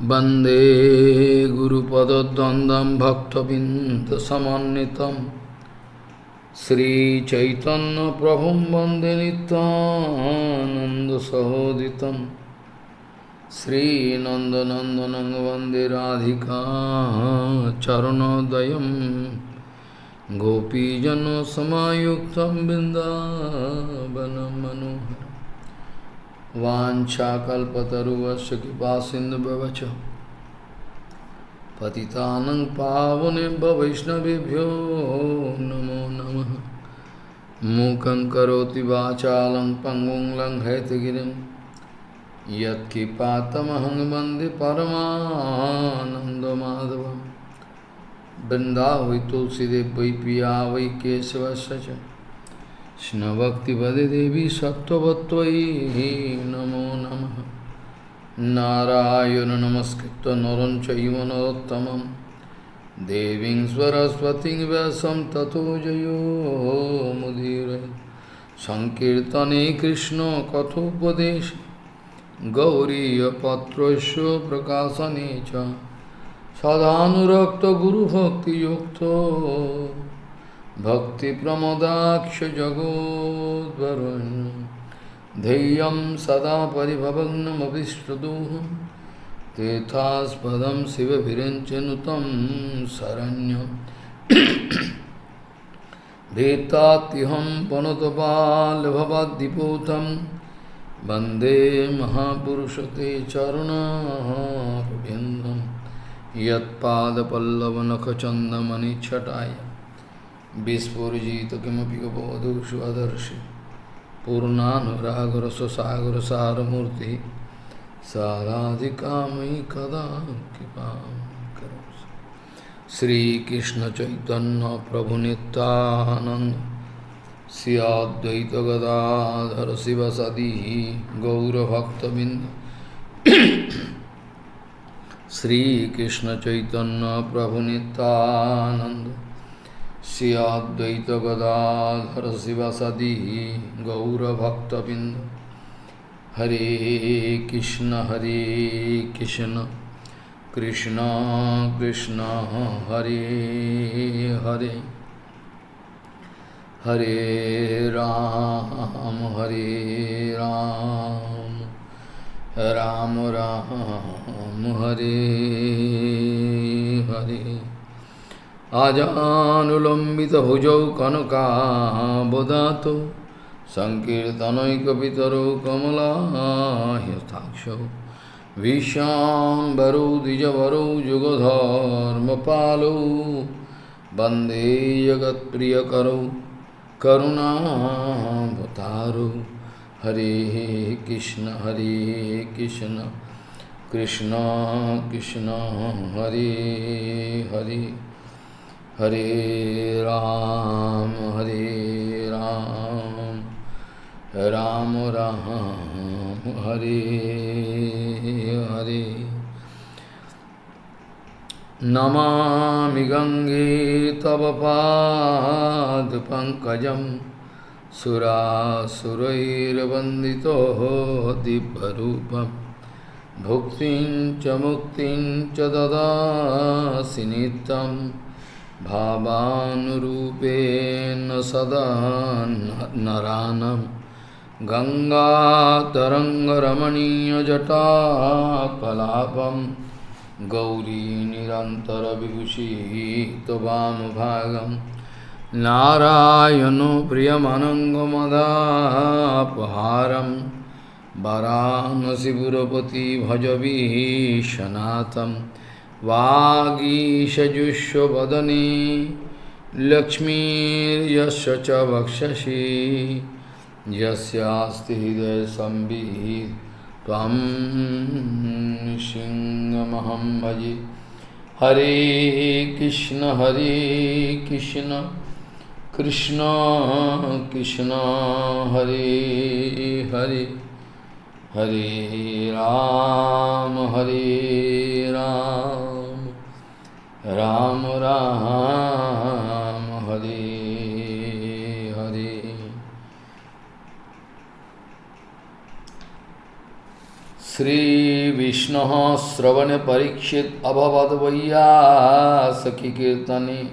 वंदे गुरुपदद्वन्द्वं भक्तबिन्दसमन्वितं श्रीचैतन्यप्रभुं वंदे नित्यानन्दसहोदितं। श्रीनन्दनन्दनं वंदे राधिका चरणोदयं। गोपीजनसमायुक्तं बिन्दावनं मनोहरम् वाञ्छाकल्पतरुवस्य कृपासिन्धुभवच पतितानं पावनेभ्य वैष्णवेभ्यो नमो नमः। मूकं करोति वाचालं पङ्गुं लङ्घयतगिरिं। यत्किपातमहं वंदे परमानन्दमाधवं वृन्दावै तुलसीदेव वै पिया वै Krishnavakti Devi Sattvatvai Namo Namaha Narayana Namaskritta Naram Chaiva Deving Saraswati Vyasam Tato Jayo Mudire Sankirtane Krishna Kathopadesh Gauriya Patrasya Prakasanecha Sadhanurakta Guru Bhakti Yukta भक्तिप्रमदाक्षजगोद्वरुन् धैर्यं सदा परिभवग्नमभिष्टदोहं तीर्थास्पदं शिवभिरञ्चनुतं शरण्यं। भीतात्यहं पनुतपालभवद्दिपूतं। वंदे महापुरुषते चरुणारविन्दं यत्पादपल्लवनखचन्दमणिच्छटाय विस्फुजित किमपि गबोधुषु अदर्शि। पूर्णानुरागरससागर सारमूर्ति साराधिका मयि कदा कृपा श्रीकृष्ण चैतन्य प्रभु नित्यानंद सियाद्वैत गदाधर शिव सदी गौरभक्तबिंद श्रीकृष्ण चैतन्य प्रभु नित्यानंद श्रियाद्वैतगदाधर शिवसदी गौरभक्तबिंद हरे कृष्ण हरे कृष्ण। कृष्ण कृष्ण, हरे हरे। हरे राम हरे राम। राम राम, हरे हरे। अजानुलम्बितभुजौ कनकाबदातो सङ्कीर्तनैकपितरौ कमलाह्यथाक्षौ विशाम्बरौ द्विजवरौ युगधर्मपालौ वंदे जगत्प्रियकरौ करुणावतारौ। हरे कृष्ण हरे कृष्ण कृष्ण कृष्ण, हरे हरे। हरे राम हरे राम राम राम, हरे हरे। नमा गंगे तव पाद सुरासुरैर्वन्दितो दिव्यरूपं। भुक्तिं च मुक्तिं च भावानुरूपेण सदा नरानं। गङ्गातरङ्गरमणीयजटाकलापं गौरी निरन्तरविभूषितवामभागं नारायणो प्रियमनङ्गमदापहारं। वरानसिपुरपति भजवीशनाथम् वागीशजुष्वदने लक्ष्मीर्यस्य च वक्षसि। यस्यास्ति हृदयसंवित् त्वं सिंहमहं भजे। हरे कृष्ण हरे Krishna Krishna Krishna Hare Hare. Hare Ram, Hare Ram, Ram Ram, Hare Hare. कीर्तने।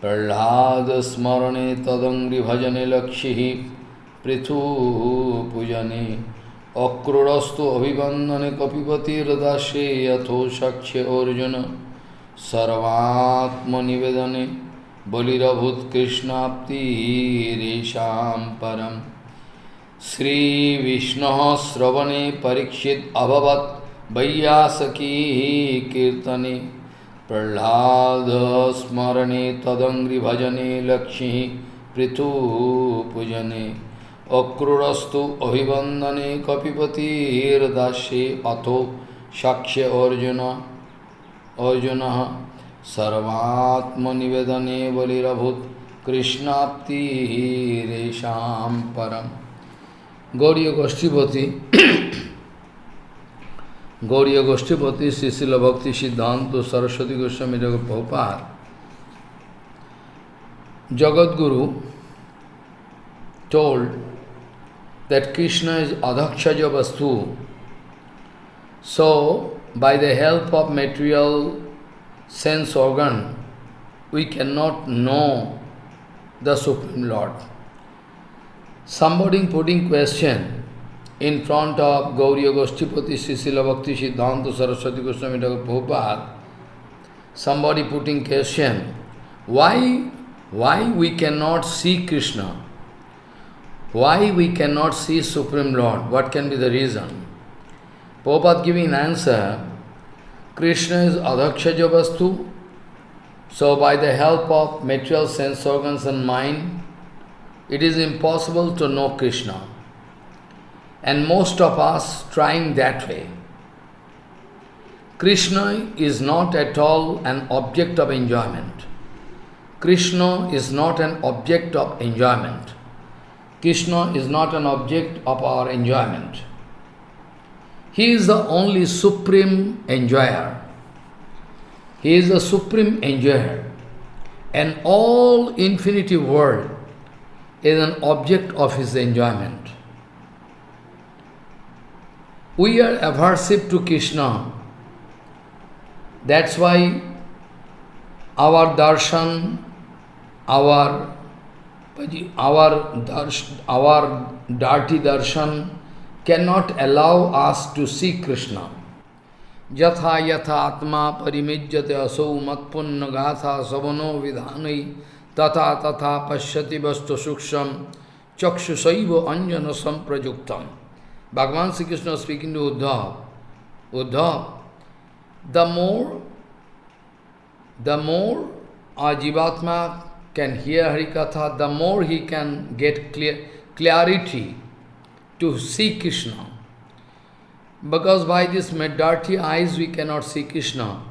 प्रहलाद स्मरणे प्रह्लादस्मरणे भजने लक्ष्यः पृथुपूजने। अक्रूरस्तु अभिवन्दने कपिपतिर्दासे यथो शक्ष्य अर्जुन। सर्वात्मनिवेदने बलिरभूत्कृष्णाप्तिरेषां परम्। श्रीविष्णुः श्रवणे परीक्षित अभवत् वैयासकी कीर्तने। प्रह्लादस्मरणे तदङ्घ्रिभजने लक्ष्मी पृथुपूजने। अक्रूरस्तु अभिवन्दने कपिपतिर्दास्ये अथो साक्ष्य अर्जुन। अर्जुनः सर्वात्मनिवेदने बलिरभूत् कृष्णाप्तिरेषां परम गौड़ीय गोष्ठीपति गौड़ीय गोष्ठीपति शिशिल भक्ति सिद्धांत सरस्वती गोस्वामी जगत बहुपार Jagat Guru told that Krishna is Adhakshaja Vastu. So, by the help of material sense organ, we cannot know the Supreme Lord. Somebody putting question in front of Gauriya Goshtipati Srila Bhakti Siddhanta Saraswati Goswami Prabhupada, somebody putting question, why, why we cannot see Krishna? Why we cannot see Supreme Lord? What can be the reason? Prabhupada giving an answer, Krishna is Adhokshaja Vastu, so by the help of material sense organs and mind, it is impossible to know Krishna. And most of us trying that way. Krishna is not at all an object of enjoyment. Krishna is not an object of enjoyment. Krishna is not an object of our enjoyment. He is the only supreme enjoyer. He is the supreme enjoyer. And all infinity world is an object of his enjoyment. We are aversive to Krishna. That's why our darshan, our our darsh, our dirty darshan cannot allow us to see Krishna. Yatha yatha atma parimijyate asau matpunna gatha savano vidhanai tata tata pashyati vastu suksham chakshusaiva anjana samprajuktam. Bhagavan Sri Krishna speaking to Uddhav. Uddhav, the more, the more our Jivatma can hear Harikatha, the more he can get clear, clarity to see Krishna. Because by this dirty eyes we cannot see Krishna.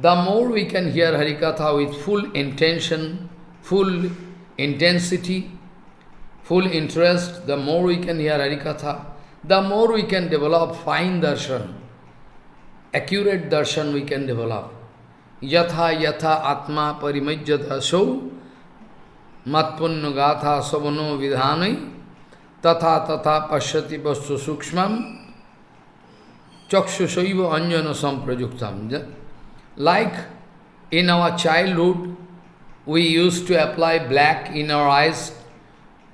The more we can hear Harikatha with full intention, full intensity, full interest, the more we can hear Harikatha, the more we can develop fine darshan, accurate darshan we can develop. Yatha yatha atma parimajyata so matpunna gatha savano vidhanai तथा तथा पश्यति वस्तु सूक्ष्म चक्षुषैव अंजन samprajuktam. Like in our childhood, we used to apply black in our eyes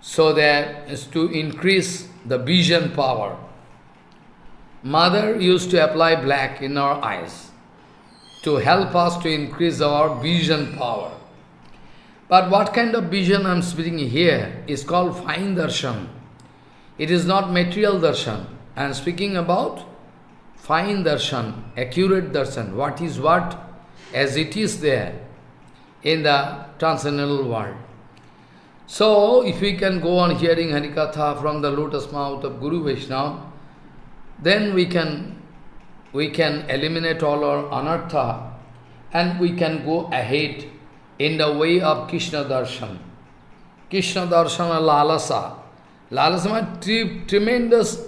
so that as to increase the vision power. Mother used to apply black in our eyes to help us to increase our vision power. But what kind of vision I am speaking here is called fine darshan. It is not material darshan. I am speaking about fine darshan, accurate darshan, what is what as it is there in the transcendental world. So, if we can go on hearing Harikatha from the lotus mouth of Guru Vaishnava, then we can, we can eliminate all our anartha and we can go ahead in the way of Krishna darshan. Krishna darshan lalasa. Means tremendous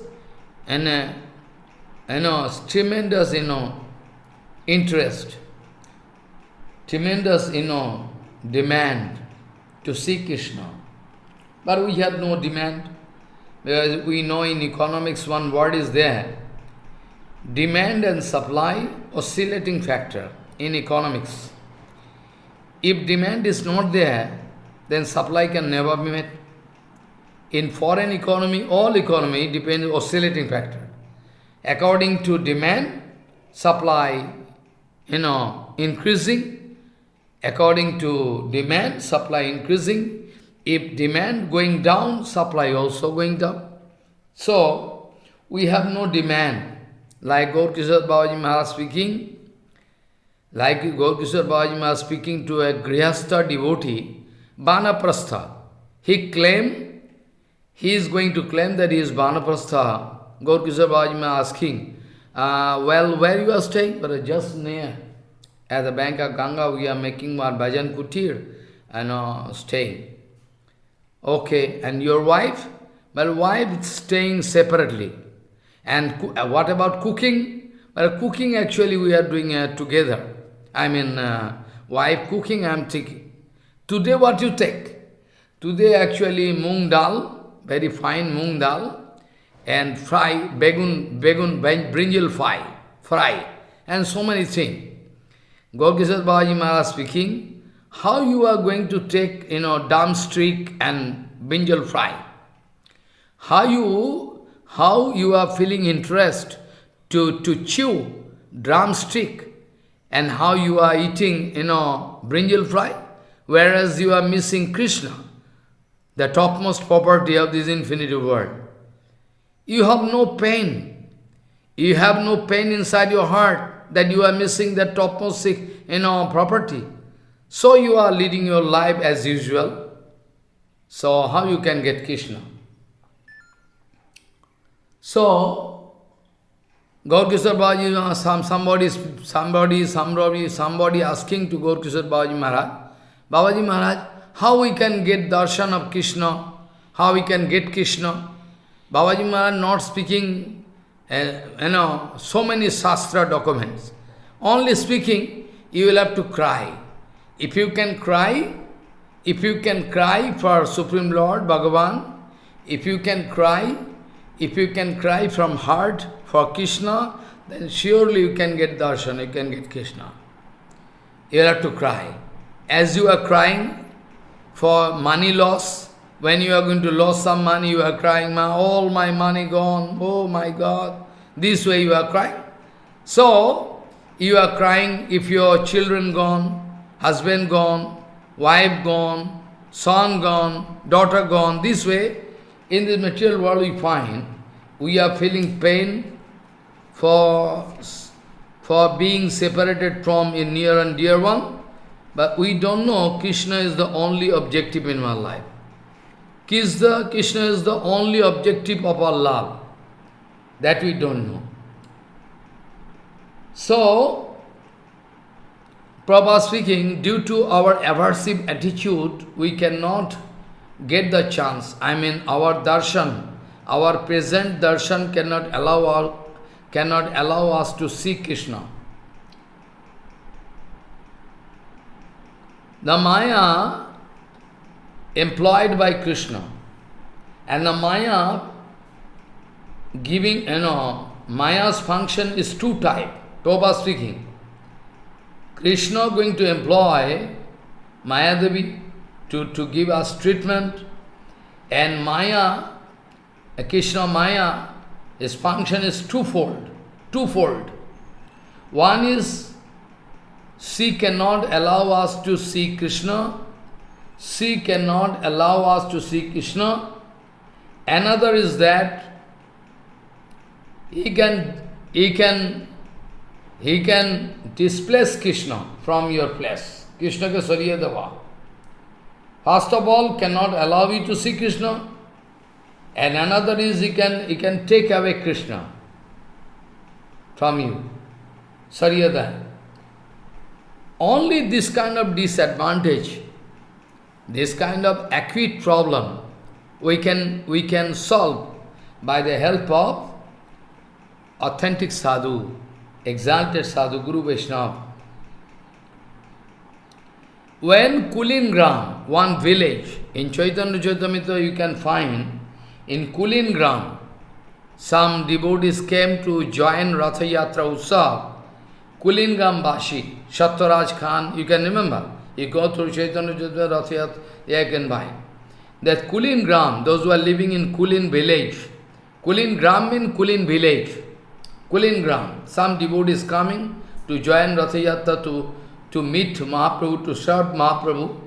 and uh, you know, tremendous, you know, interest, tremendous, you know, demand to see Krishna. But we have no demand. Because we know in economics one word is there. Demand and supply oscillating factor in economics. If demand is not there, then supply can never be met. In foreign economy, all economy depends on oscillating factor. According to demand, supply, you know, increasing. According to demand, supply increasing. If demand going down, supply also going down. So, we have no demand. Like Gaurkishore Babaji Maharaj speaking, like Gaurkishore Babaji Maharaj speaking to a Grihastha devotee, Banaprastha. He claimed, he is going to claim that he is. Gaurkishore Babaji Maharaj asking, uh, well, where you are staying? But just near, at the bank of Ganga, we are making our bhajan kutir and uh, staying. Okay, and your wife? Well, wife is staying separately. And uh, what about cooking? Well, cooking actually we are doing uh, together. I mean, uh, wife cooking, I am taking. Today what you take? Today actually mung dal, very fine mung dal, and fry, begun, begun, brinjal fry, fry, and so many things. Gaurkishore Babaji Maharaj speaking, how you are going to take, you know, streak and brinjal fry? How you, how you are feeling interest to, to chew drumstick and how you are eating, you know, brinjal fry, whereas you are missing Krishna, the topmost property of this infinity world. You have no pain. You have no pain inside your heart that you are missing that topmost, you know, property. So you are leading your life as usual. So how you can get Krishna? So, Gaurkishore Babaji, some, somebody, somebody, somebody, somebody asking to Gaurkishore Babaji Maharaj, Babaji Maharaj, how we can get darshan of Krishna? How we can get Krishna? Babaji Maharaj not speaking, uh, you know, so many Shastra documents. Only speaking, you will have to cry. If you can cry, if you can cry for Supreme Lord Bhagavan, if you can cry, if you can cry from heart for Krishna, then surely you can get darshan, you can get Krishna. You have to cry. As you are crying for money loss, when you are going to lose some money, you are crying, my, all my money gone, oh my God. This way you are crying. So, you are crying if your children gone, husband gone, wife gone, son gone, daughter gone, this way, in the material world we find, we are feeling pain for, for being separated from a near and dear one, but we don't know Krishna is the only objective in our life. Krishna, Krishna is the only objective of our love. That we don't know. So, Prabhupada speaking, due to our aversive attitude, we cannot get the chance. I mean, our darshan, our present darshan cannot allow, our, cannot allow us to see Krishna. The Maya employed by Krishna and the Maya giving, you know, Maya's function is two type, Toba speaking. Krishna going to employ Maya Devi to, to give us treatment and Maya, Krishna Maya, his function is twofold, twofold. One is she cannot allow us to see Krishna, she cannot allow us to see Krishna. Another is that he can, he can, he can displace Krishna from your place. Krishna ke sariya dava. First of all, cannot allow you to see Krishna. And another is he can, he can take away Krishna from you. Sariyada. Only this kind of disadvantage, this kind of acute problem, we can, we can solve by the help of authentic sadhu, exalted sadhu, Guru Vaishnava. When Kulingram, one village, in Chaitanya Charitamrita you can find, in Kulingram, some devotees came to join Ratha Yatra Utsav. Kulingram Bashi, Shattaraj Khan, you can remember. You go through Chaitanya Jyotva Ratha you can buy. That Kulingram, those who are living in Kulin village, Kulin Gram means Kulin village. Kulin Gram. Some devotees coming to join Rathiyatra to, to meet Mahaprabhu, to serve Mahaprabhu.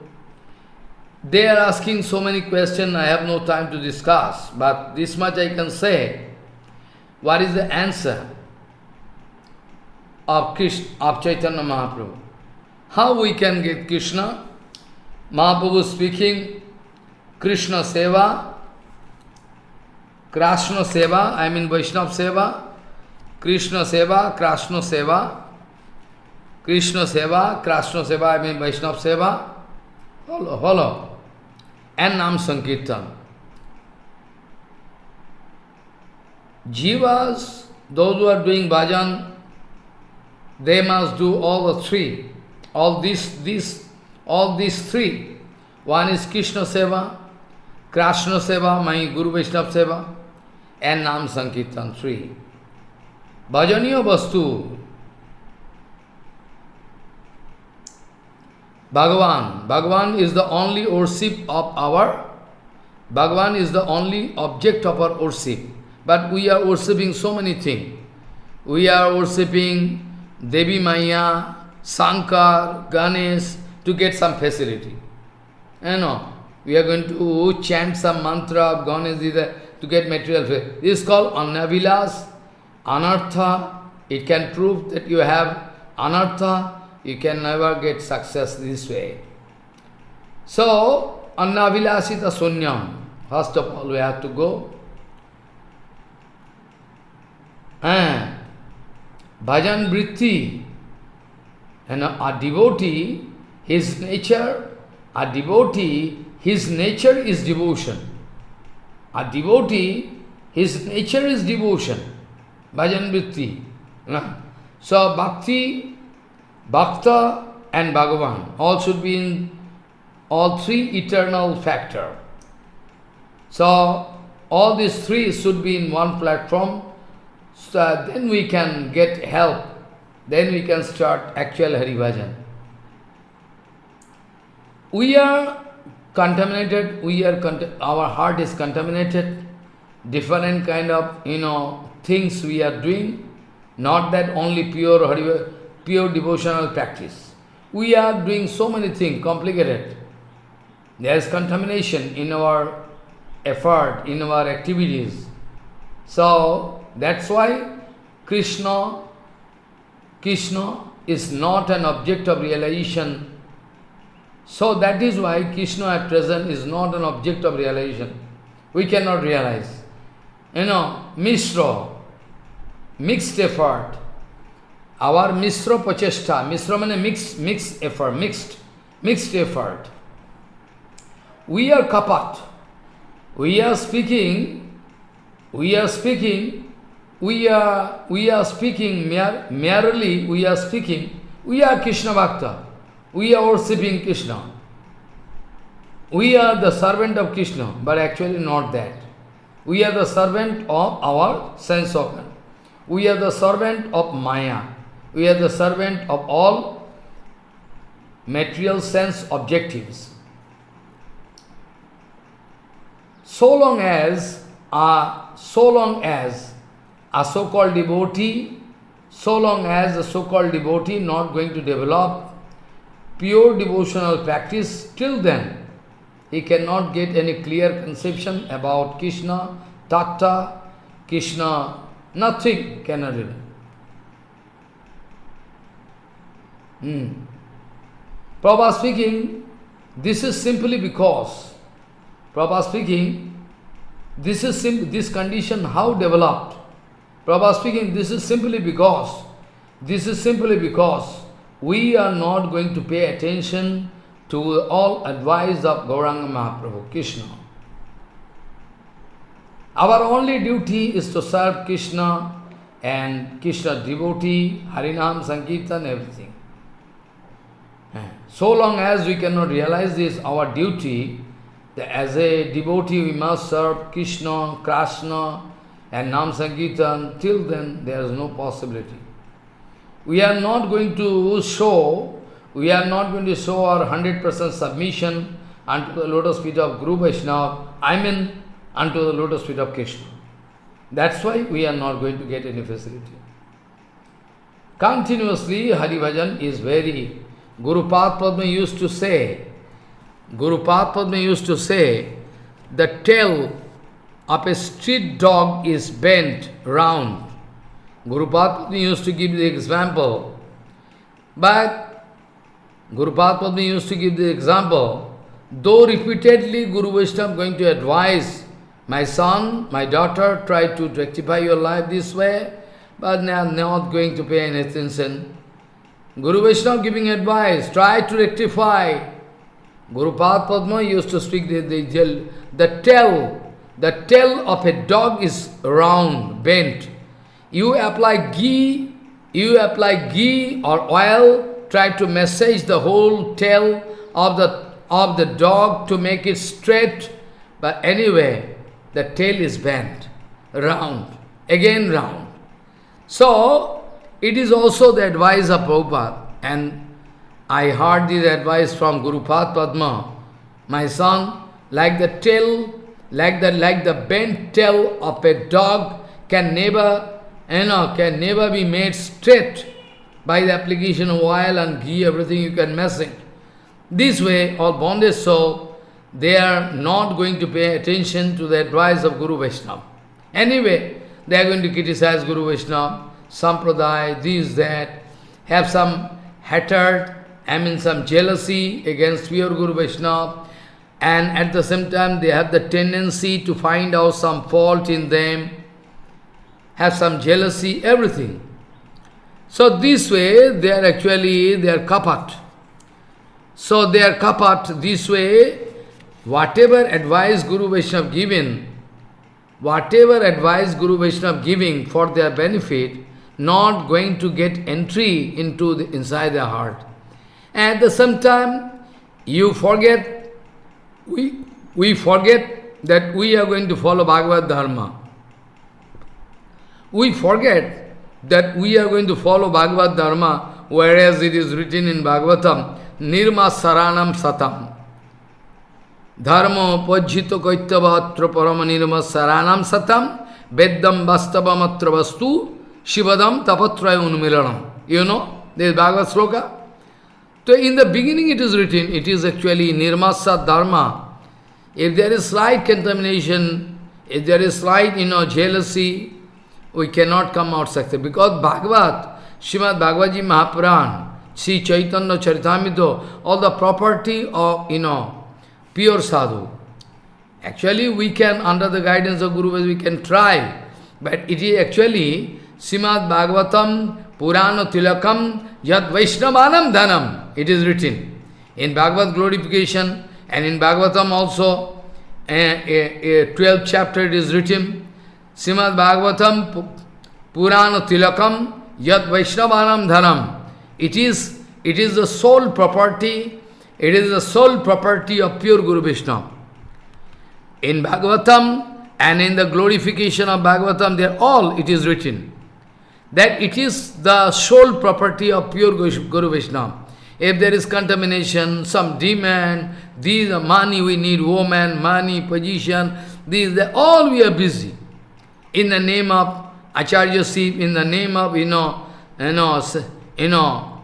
They are asking so many questions, I have no time to discuss, but this much I can say. What is the answer of Krishna, of Chaitanya Mahaprabhu? How we can get Krishna? Mahaprabhu speaking, Krishna Seva, Krishna Seva, I mean Vaishnava Seva, Krishna Seva, Krishna Seva, Krishna Seva, Krishna Seva, I mean Vaishnava Seva, follow, follow, and Nam Sankirtan. Jivas, those who are doing bhajan, they must do all the three, all these, these, all these three. One is Krishna Seva, Krishna Seva, my Guru Vaishnava Seva, and Nam Sankirtan, three. Bhajaniya Vastu, Bhagavan. Bhagavan is the only worship of our, Bhagavan is the only object of our worship. But we are worshipping so many things. We are worshipping Devi Maya, Sankar, Ganesh to get some facility. You know, we are going to chant some mantra of Ganesh to get material. This is called Annavilas, Anartha. It can prove that you have Anartha. You can never get success this way. So, Annavilasita Sunyam. First of all, we have to go And bhajan vritti, and a devotee, his nature, a devotee, his nature is devotion. A devotee, his nature is devotion. Bhajan vritti. So bhakti, bhakta and Bhagavan all should be in all three eternal factor. So all these three should be in one platform so then we can get help. Then we can start actual Hari Bhajan. We are contaminated, we are our heart is contaminated, different kind of, you know, things we are doing, not that only pure Hari, pure devotional practice. We are doing so many things, complicated. There is contamination in our effort, in our activities. So, that's why Krishna, Krishna is not an object of realization. So that is why Krishna at present is not an object of realization. We cannot realize. You know, Mishra, mixed effort. Our Mishra Pachesta, Mishra means mixed, mixed effort, mixed, mixed effort. We are kapat. We are speaking, we are speaking we are, we are speaking merely, we are speaking, we are Krishna Bhakta. We are worshipping Krishna. We are the servant of Krishna, but actually not that. We are the servant of our sense organ. We are the servant of Maya. We are the servant of all material sense objectives. So long as, uh, so long as a so-called devotee, so long as a so-called devotee not going to develop pure devotional practice, till then he cannot get any clear conception about Krishna, Tatta, Krishna, nothing cannot do. Hmm. Prabhupada speaking, this is simply because, Prabhupada speaking, this is this condition how developed? Prabhupada speaking, this is simply because, this is simply because we are not going to pay attention to all advice of Gauranga Mahaprabhu, Krishna. Our only duty is to serve Krishna and Krishna devotee, Harinam, Sankirtan, everything. Eh, so long as we cannot realize this, our duty, as a devotee we must serve Krishna, Krishna and Nam Sankirtan, till then there is no possibility. We are not going to show, we are not going to show our 100% submission unto the lotus feet of Guru Vaishnava, I mean unto the lotus feet of Krishna. That's why we are not going to get any facility. Continuously, Hari Bhajan is very... Guru Padma used to say, Guru Padma used to say, the tail of a street dog is bent round. Guru Padma used to give the example, but Guru Padma used to give the example, though repeatedly Guru Vaishnava going to advise, my son, my daughter, try to rectify your life this way, but they are not going to pay any attention. Guru Vaishnava giving advice, try to rectify. Guru Padma used to speak the, the, the tail, the tail of a dog is round, bent. You apply ghee, you apply ghee or oil, try to massage the whole tail of the, of the dog to make it straight, but anyway, the tail is bent, round, again round. So, it is also the advice of Prabhupada. And I heard this advice from Guru Padma. My son, like the tail, like the, like the bent tail of a dog can never, you know, can never be made straight by the application of oil and ghee, everything you can mess it. This way, all bonded soul, they are not going to pay attention to the advice of Guru Vaishnava. Anyway, they are going to criticize Guru Vaishnava, Sampradaya, this, that, have some hatred, I mean some jealousy against pure Guru Vaishnava, and at the same time they have the tendency to find out some fault in them, have some jealousy, everything. So this way they are actually, they are kapat. So they are kapat this way, whatever advice Guru Vaishnava given, whatever advice Guru Vaishnava giving for their benefit, not going to get entry into the, inside their heart. At the same time, you forget, we, we forget that we are going to follow Bhagavad Dharma. We forget that we are going to follow Bhagavad Dharma, whereas it is written in Bhagavatam, Nirma Saranam Satam. Dharma pajjito kaitavatra parama nirma saranam satam, veddam vastavamatra vastu, Shivadam tapatraya unmilanam. You know, this Bhagavad sloka. So in the beginning it is written, it is actually nirmasa dharma. If there is slight contamination, if there is slight, you know, jealousy, we cannot come out success. Because Bhagavad, Srimad Bhagavad Mahapuran, Sri Chaitanya Charitamrita, all the property of, you know, pure sadhu. Actually, we can, under the guidance of Guru, we can try. But it is actually Srimad Bhagavatam Purana Tilakam Yad Vaishnavanam Dhanam. It is written. In Bhagavad glorification and in Bhagavatam also, a, a, a 12th chapter it is written. Srimad Bhagavatam Purana Tilakam Yad Vaishnavanam Dhanam. It is, it is the sole property, it is the sole property of pure Guru Vaishnava. In Bhagavatam and in the glorification of Bhagavatam, there all it is written that it is the sole property of pure Guru Vaishnava. If there is contamination, some demand, these are money we need, woman, money, position, these, all we are busy. In the name of Acharyaship, in the name of, you know, you know, you know,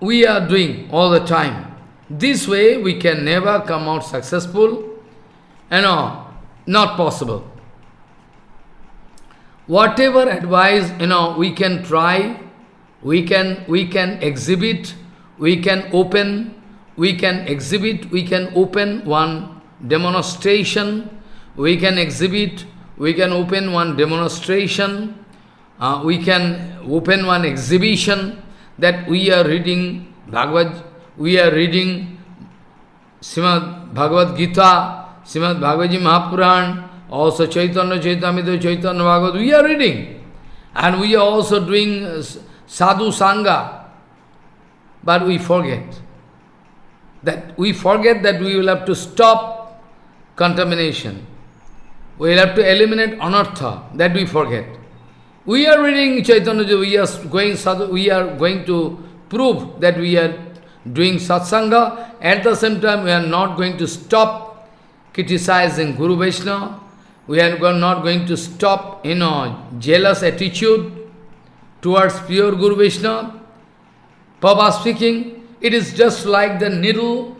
we are doing all the time. This way we can never come out successful, you know, not possible whatever advice, you know, we can try, we can, we can exhibit, we can open, we can exhibit, we can open one demonstration, we can exhibit, we can open one demonstration, uh, we can open one exhibition that we are reading Bhagavad, we are reading Srimad Bhagavad Gita, Srimad Bhagavad Mahapuran, also Chaitanya Charitamrita, Chaitanya Bhagavad, we are reading. And we are also doing uh, sadhu sangha. But we forget. That we forget that we will have to stop contamination. We'll have to eliminate anartha, that we forget. We are reading Chaitanya, we are going, we are going to prove that we are doing satsanga. At the same time, we are not going to stop criticizing Guru Vaishnava. We are not going to stop, you know, jealous attitude towards pure Guru Vaishnava. Papa speaking, it is just like the needle,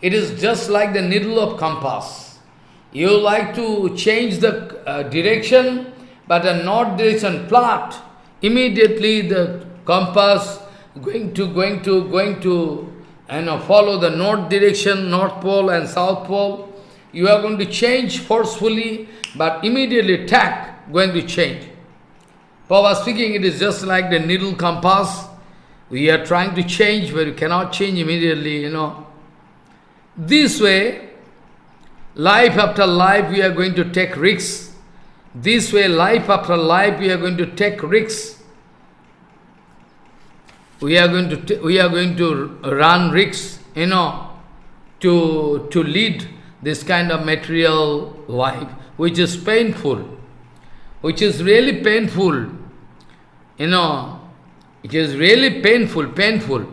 it is just like the needle of compass. You like to change the uh, direction, but a north direction plot, immediately the compass going to, going to, going to, you know, follow the north direction, north pole and south pole. You are going to change forcefully, but immediately tack going to change. Papa speaking, it is just like the needle compass. We are trying to change, but you cannot change immediately, you know. This way, Life after life we are going to take risks. This way, life after life we are going to take risks. We are going to we are going to run risks, you know, to to lead this kind of material life, which is painful, which is really painful. You know, it is really painful, painful.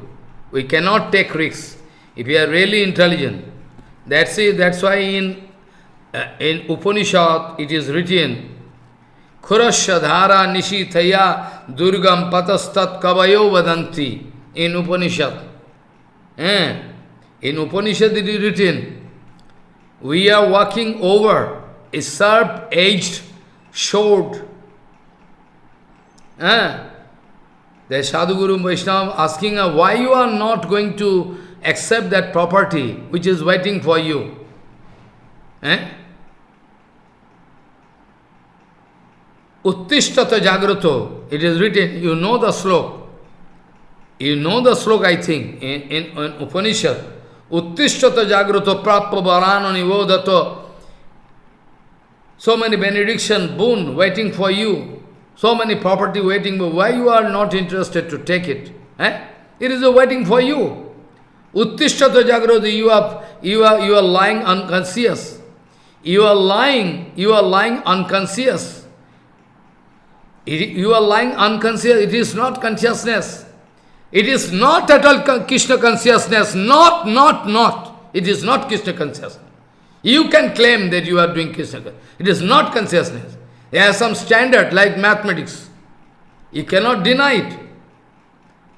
We cannot take risks if we are really intelligent. That's it. That's why in uh, in Upanishad it is written, Khurasya dhara nishithaya durgam patastat kavayo vadanti. In Upanishad. Eh? In Upanishad it is written, we are walking over a sharp-edged sword. Eh? The Sadhguru Vaishnava asking her, why you are not going to accept that property which is waiting for you. Eh? Uttishtata Jagrato, it is written, you know the slok. You know the slok, I think, in, in, in Upanishad. Uttishtata Jagrato Prappa Varano Nivodato. So many benediction, boon waiting for you. So many property waiting, but why you are not interested to take it? Eh? It is waiting for you. Uttishtata jagrati, you are, you are, you are lying unconscious. You are lying, you are lying unconscious. you are lying unconscious, it is not consciousness. It is not at all Krishna consciousness, not, not, not. It is not Krishna consciousness. You can claim that you are doing Krishna. It is not consciousness. There are some standard like mathematics. You cannot deny it.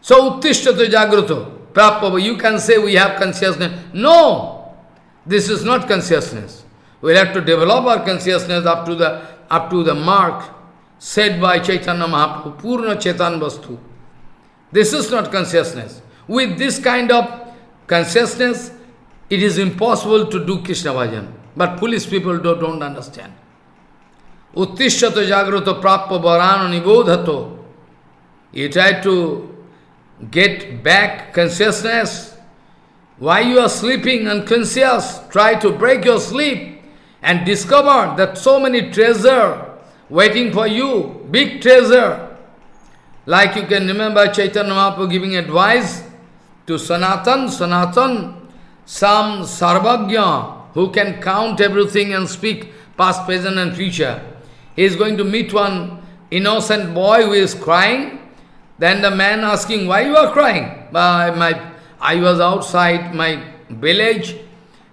So, Uttishtata Jagrato. Prapava, you can say we have consciousness. No! This is not consciousness. We'll have to develop our consciousness up to the up to the mark said by Chaitanya Mahaprabhu, Purna Chetan Vastu. This is not consciousness. With this kind of consciousness, it is impossible to do Krishna bhajan. But foolish people don't, don't understand. Uttishtato jagrato prappa varano nibodhato. You try to get back consciousness. Why you are sleeping unconscious? Try to break your sleep and discover that so many treasure waiting for you, big treasure. Like you can remember Chaitanya Mahaprabhu giving advice to Sanatan, Sanatan, some Sarvagya who can count everything and speak past, present and future. He is going to meet one innocent boy who is crying then the man asking, why you are crying? Uh, my, I was outside my village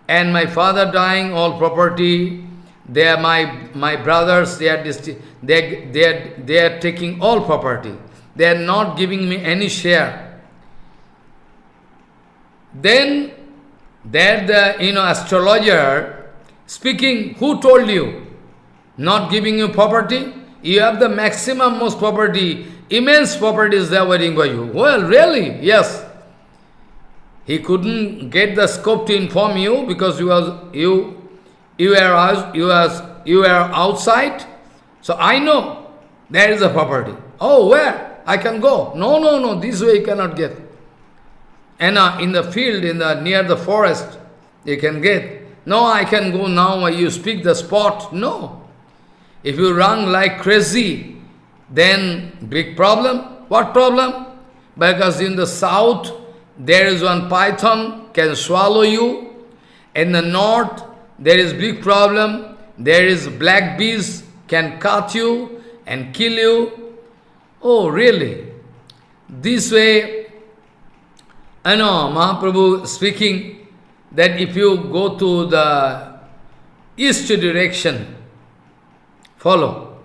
and my father dying, all property, they are my, my brothers, they are, they, they, are, they are taking all property. They are not giving me any share. Then, there the you know astrologer speaking, who told you? Not giving you property? You have the maximum most property immense properties there waiting for you. Well, really? Yes. He couldn't get the scope to inform you because you was you you were you was you were outside. So I know there is a property. Oh, where? I can go. No, no, no, this way you cannot get. And uh, in the field, in the near the forest, you can get. No, I can go now, you speak the spot. No. If you run like crazy, then big problem. What problem? Because in the south, there is one python can swallow you. In the north, there is big problem, there is black bees can cut you and kill you. Oh, really? This way, I know Mahaprabhu speaking that if you go to the east direction, follow.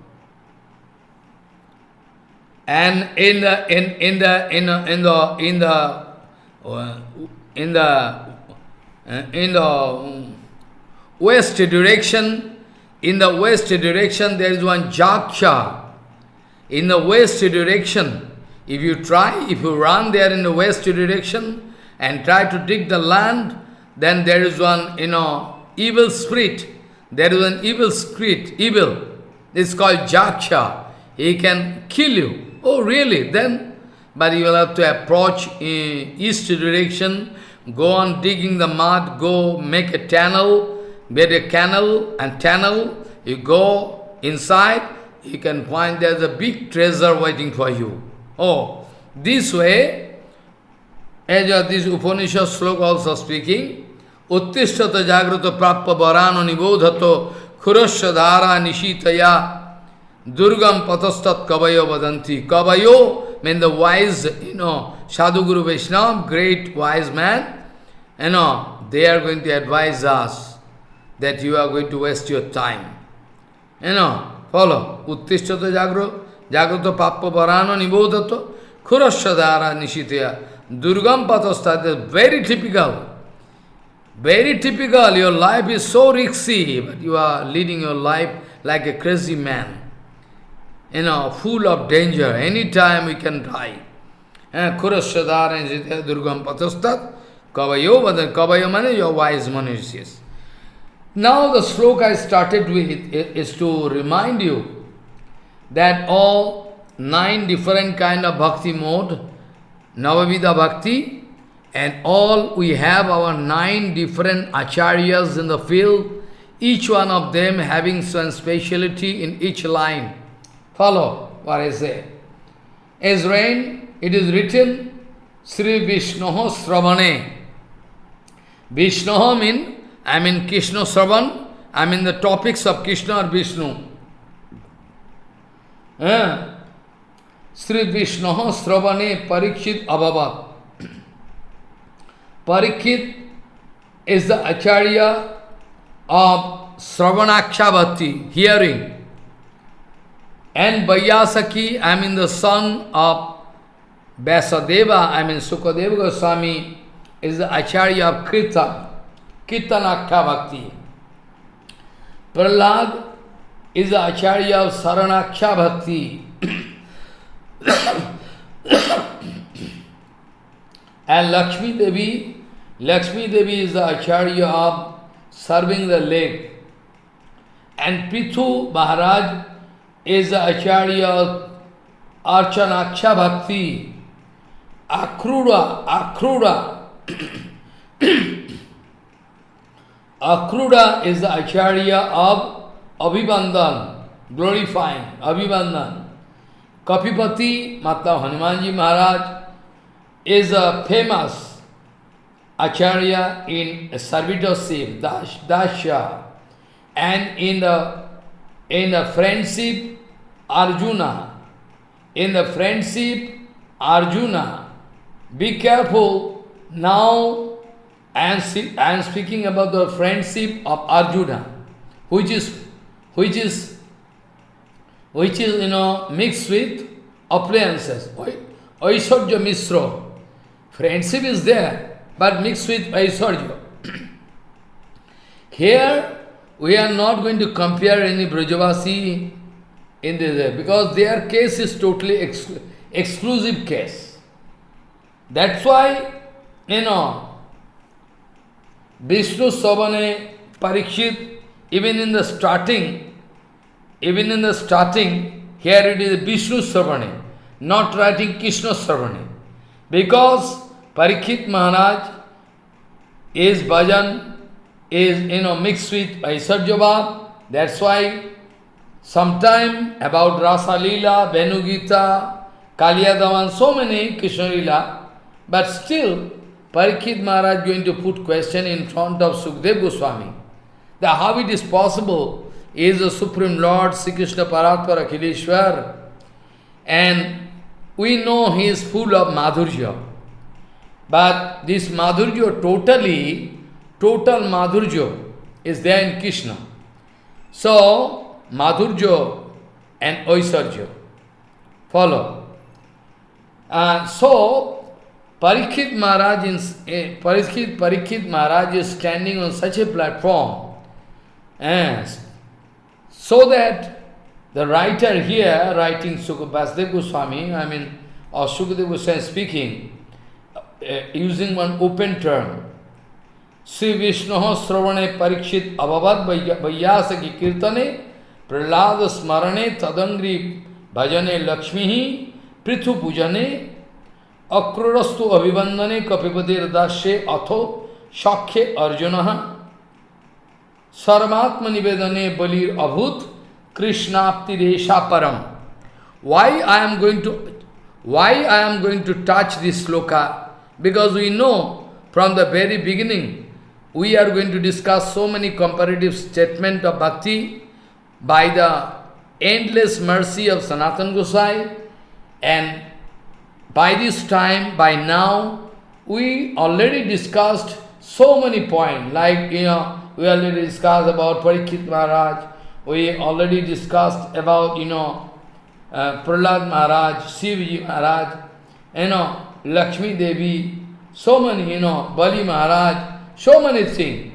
And in the in in the in the in the in the uh, in the uh, in the west direction, in the west direction there is one Jaksha. In the west direction, if you try, if you run there in the west direction and try to dig the land, then there is one, you know, evil spirit. There is an evil spirit, evil. It's called Jaksha. He can kill you. Oh, really? Then, but you will have to approach in east direction, go on digging the mud, go make a tunnel, build a canal and tunnel, you go inside, you can find there's a big treasure waiting for you. Oh, this way, as this Upanishad sloka also speaking, Uttishtata jagrata prappa varano nibodhato khurasya dhara nishitaya durgam patastat kavayo vadanti. Kavayo means the wise, you know, Sadhu Guru Vaishnava, great wise man, you know, they are going to advise us that you are going to waste your time. You know, follow. Uttishtata jagro, jagrata pappa varano nibodato, khurasya dhara nishitaya. Durgam patastat very typical. Very typical, your life is so risky, but you are leading your life like a crazy man. You know, full of danger. Anytime we can die. Eh, Kurashadar and Jitya Durgam Patastat, Kavayo, but Kavayo mane, your wise manushyas. Now the sloka I started with is to remind you that all nine different kind of bhakti mode, Navavida bhakti, and all we have our nine different acharyas in the field, each one of them having some speciality in each line. Follow what I say. As rain, it is written, Sri Vishnoho Sravane. Vishnoho means I mean Krishna Sravan, I mean the topics of Krishna or Vishnu. Eh? Sri Vishnu Sravane Parikshit Abhavat. Parikshit is the Acharya of Sravanaksha Bhakti, hearing. And Vaiyasaki, I mean the son of Vyasadeva, I mean Sukadeva Goswami, is the Acharya of Kirtan. Kirtanaksha Bhakti. Prahlad is the Acharya of Saranaksha Bhakti. and Lakshmi Devi, Lakshmi Devi is the Acharya of serving the lake. And Prithu Maharaj is the Acharya of Archanaksha Bhakti. Akrura, Akrura. Akruda is the Acharya of Abhibandan, glorifying, Abhibandan. Kapipati, Mata Hanumanji Maharaj, is a famous Acharya in servitorship, Dash, Dasha, and in the, in the friendship, Arjuna. In the friendship, Arjuna. Be careful, now I am, I am speaking about the friendship of Arjuna, which is, which is, which is, you know, mixed with appliances. Oi, Aishwarya Misra. Friendship is there, but mixed with Aishwarya. Here, we are not going to compare any Brajavasi in this, because their case is totally exclu exclusive case. That's why, you know, Vishnu Savane Parikshit, even in the starting, even in the starting, here it is Vishnu Savane, not writing Krishna Savane. Because Parikshit Maharaj is bhajan, is you know mixed with Aishwarya that's why sometime about Rasa Leela, Venugita, Kaliyadaman, so many Krishna Leela, but still Parikshit Maharaj going to put question in front of Sukdev Goswami. that how it is possible is the Supreme Lord Sri Krishna Paratpara and we know he is full of madhurya. But this madhurya totally, total madhurya is there in Krishna. So, madhurya and oisarja follow. Uh, so, Parikshit Maharaj, in, uh, Parikshit, Parikshit Maharaj is standing on such a platform as so that the writer here, writing Sukha Goswami, I mean, or Sukadeva Goswami speaking, uh, using one open term, Sri Vishnu Sravane Parikshit Abhavad Vaiyasa ki Kirtane Prahlad Smarane Tadangri Bhajane Lakshmi Prithu Pujane Akrurastu Abhivandane Kapipadir Dashe Atho Shakhe Arjuna Sarmatma Nivedane Balir Abhut Krishnapti Resha Param. Why I am going to why I am going to touch this sloka? Because we know from the very beginning, we are going to discuss so many comparative statements of bhakti by the endless mercy of Sanatan Gosai. And by this time, by now, we already discussed so many points, like, you know, we already discussed about Parikshit Maharaj, we already discussed about, you know, uh, Prahlad Maharaj, Sivji Maharaj, you know, Lakshmi Devi, so many, you know, Bali Maharaj, so many things.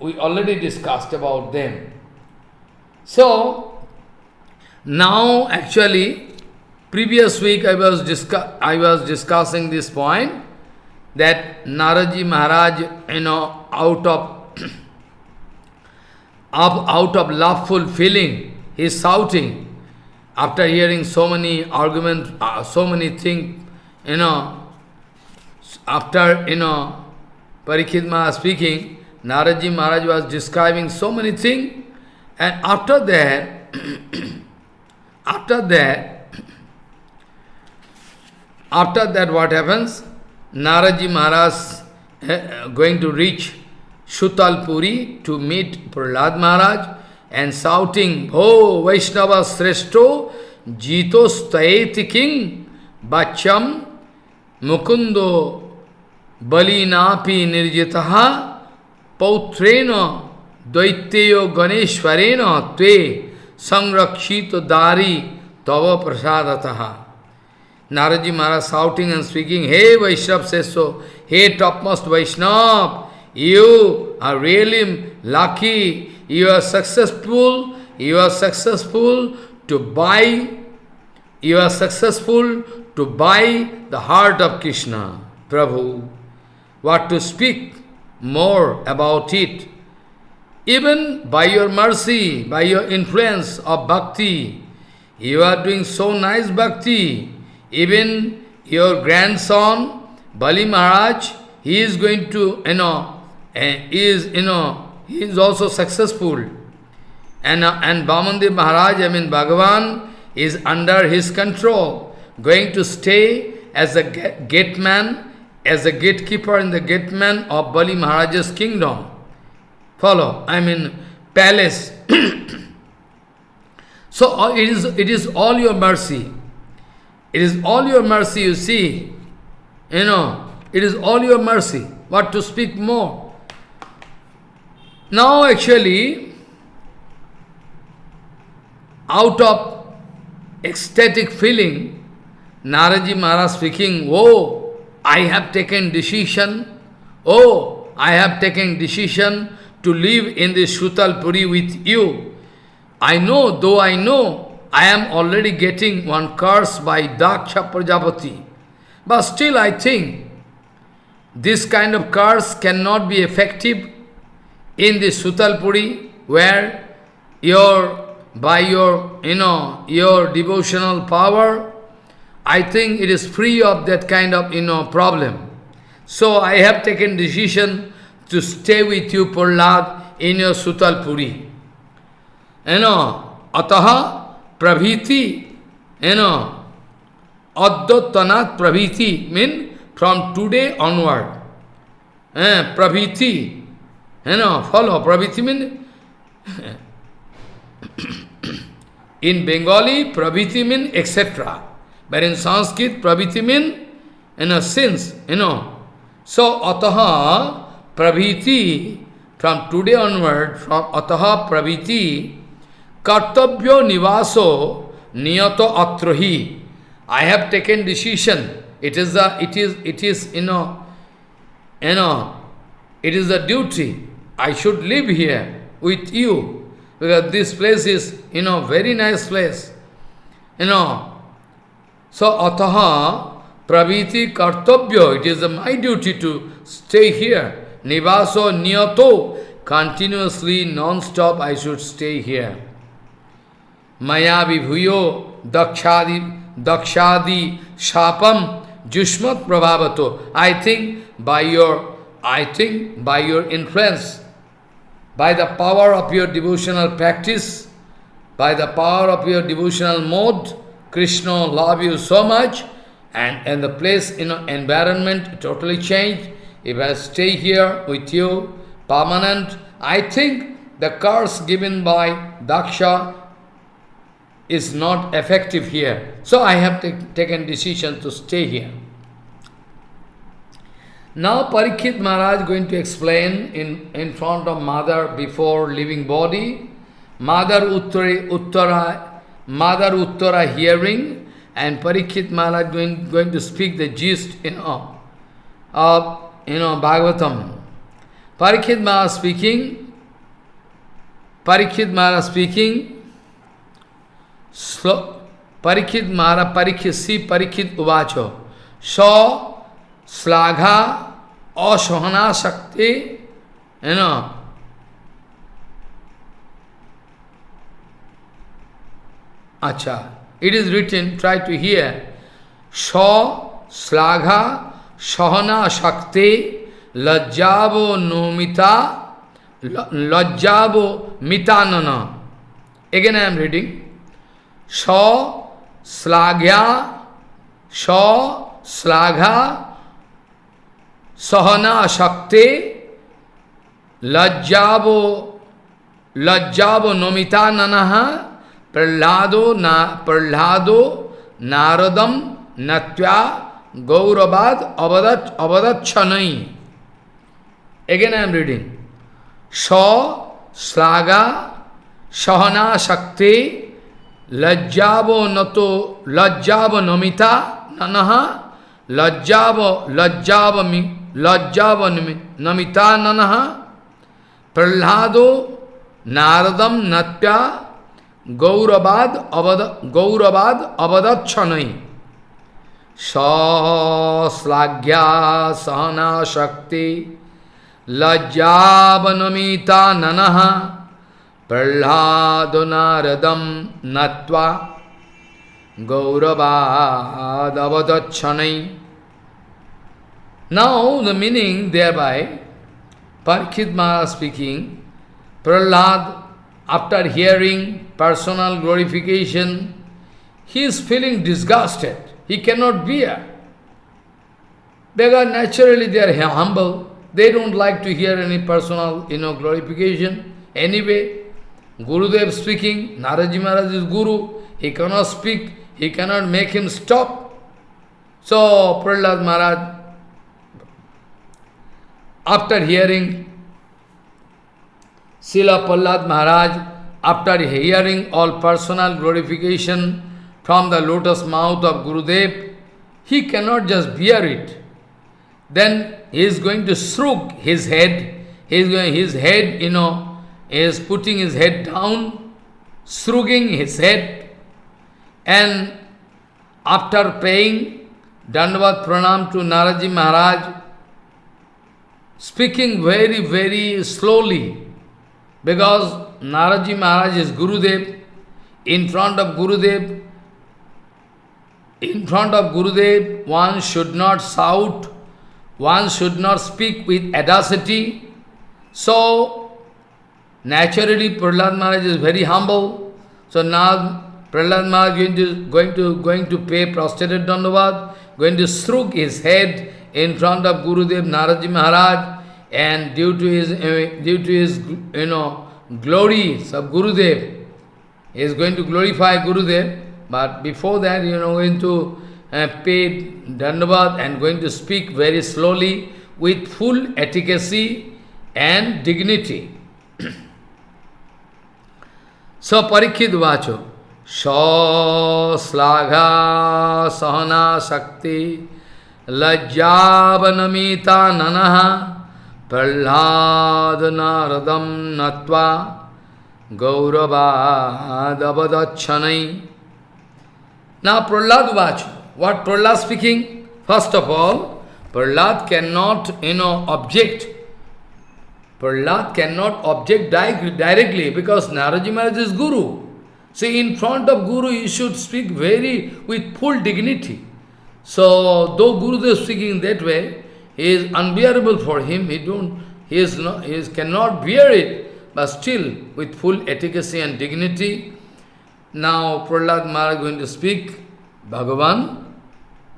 We already discussed about them. So, now actually, previous week I was, I was discussing this point, that Naraji Maharaj, you know, out of out of loveful feeling, he is shouting, after hearing so many arguments, uh, so many things, you know, after, you know, Parikshit Maharaj speaking, Naraji Maharaj was describing so many things, and after that, after that, after that what happens? Naraji Maharaj uh, going to reach Shutalpuri to meet Prahlad Maharaj, and shouting, Oh Vaishnava Sreshto, Jito Staeti King, Bacham, मुकुंदो बलिनापी निर्जिता पौत्रेण दैत्यो गणेशरण ते संरक्षित दारी तव प्रसाद नारदी महाराज shouting and speaking hey Vaishnava say so hey top topmost Vaishnava you are really lucky you are successful you are successful to buy you are successful to buy the heart of Krishna, Prabhu. What to speak more about it? Even by your mercy, by your influence of bhakti, you are doing so nice bhakti. Even your grandson, Bali Maharaj, he is going to, you know, uh, is, you know, he is also successful. And, and Vamandev Maharaj, I mean Bhagavan, is under his control, going to stay as a gate man, as a gatekeeper in the gateman of Bali Maharaj's kingdom. Follow, I mean palace. so it is, it is all your mercy. It is all your mercy, you see. You know, it is all your mercy. What to speak more? Now actually, out of ecstatic feeling, Naraji Maharaj speaking, Oh, I have taken decision, oh, I have taken decision to live in this Puri with you. I know, though I know, I am already getting one curse by Daksha Prajapati. But still I think, this kind of curse cannot be effective in the Sutalpuri, where your, by your, you know, your devotional power, I think it is free of that kind of, you know, problem. So I have taken decision to stay with you, Prahlad, in your Sutalpuri. You know, ataha praviti, you know, adottanat praviti, mean from today onward. Eh, praviti, you know, follow. Praviti means in Bengali, praviti mean etc. But in Sanskrit, praviti mean, you know, since, you know. So, ataha praviti, from today onward, from ataha praviti, kartabhyo nivaso niyato atrahi. I have taken decision. It is the, it is, it is, you know, you know, it is the duty. I should live here with you. Because this place is, you know, very nice place. You know. So, ataha praviti kartabhyo. It is my duty to stay here. Nivaso niyato. Continuously, non-stop, I should stay here. Maya vibhuyo dakshadi, dakshadi shapam jushmat prabhavato. I think by your, I think by your influence, by the power of your devotional practice, by the power of your devotional mode, Krishna love you so much, and, and the place, you know, environment totally changed. If I stay here with you, permanent, I think the curse given by Daksha is not effective here. So I have taken decision to stay here. Now Parikshit Maharaj going to explain in, in front of mother before leaving body, mother Uttara, Uttara, mother Uttara hearing, and Parikshit Maharaj going, going to speak the gist, you know, of, you know, Bhagavatam. Parikshit Maharaj speaking, Parikshit Maharaj speaking, slow, Parikshit Maharaj, Parikshit, see Parikshit Uvacho, saw Slagha Asahana Shakti, you know, Acha. It is written, try to hear. Sha, Slaga, Sahana, Shakti, Lajjavo, Nomita, Lajjavo, Mitanana. Again I am reading. Sha, Slagya, Sha, Slaga, Sahana, Shakti, Lajjavo, লজ্জাব নমিতা নানাহা प्रहलादो ना, प्रहलादो नारदम नत्या गौरवाद अवदत अवदत छनई एगेन आई एम रीडिंग स श्लाघा सहना शक्ति, लज्जाव नतो, लज्जाव नमिता ननहा लज्जाव लज्जाव मी, लज्जाव नमिता ननहा प्रहलादो नारदम नत्या Gauravad avada, Gauravad avadachanai. Sa slagya sahana shakti lajjavanamita nanaha prahladonaradam natva gauravad avadachanai. Now the meaning thereby, Parkhid Maharaj speaking, Prahlad after hearing personal glorification, he is feeling disgusted. He cannot bear. Because naturally they are humble. They don't like to hear any personal you know, glorification. Anyway, Gurudev speaking, Naraji Maharaj is Guru. He cannot speak. He cannot make him stop. So Prahlad Maharaj after hearing Srila Pallad Maharaj, after hearing all personal glorification from the lotus mouth of Gurudev, he cannot just bear it. Then he is going to shrug his head, he is going, his head, you know, is putting his head down, shrugging his head, and after paying Dandavat Pranam to Naraji Maharaj, speaking very, very slowly, because Naraji Maharaj is Gurudev, in front of Gurudev, in front of Gurudev, one should not shout, one should not speak with audacity. So, naturally Prahlad Maharaj is very humble. So now Prahlad Maharaj going to, going to, going to pay prostrated Dandavad, going to shrug his head in front of Gurudev Naraji Maharaj, and due to his uh, due to his you know glories of Gurudev. He is going to glorify Gurudev, but before that, you know, going to uh, pay Dandavad and going to speak very slowly with full efficacy and dignity. so Parikshit Vacho, Sahana Shakti Lajjavanamita Nanaha Naradam Natva Gauravadavadachanai Now Prahlad Vacho, what Prahlad speaking? First of all, Prahlad cannot, you know, object. Prahlad cannot object directly because Naraji Maharaj is Guru. See, in front of Guru, you should speak very with full dignity. So, though Guru is speaking that way, he is unbearable for him. He don't, he is not, he is, cannot bear it, but still with full efficacy and dignity. Now, Prahlad Maharaj is going to speak Bhagavan,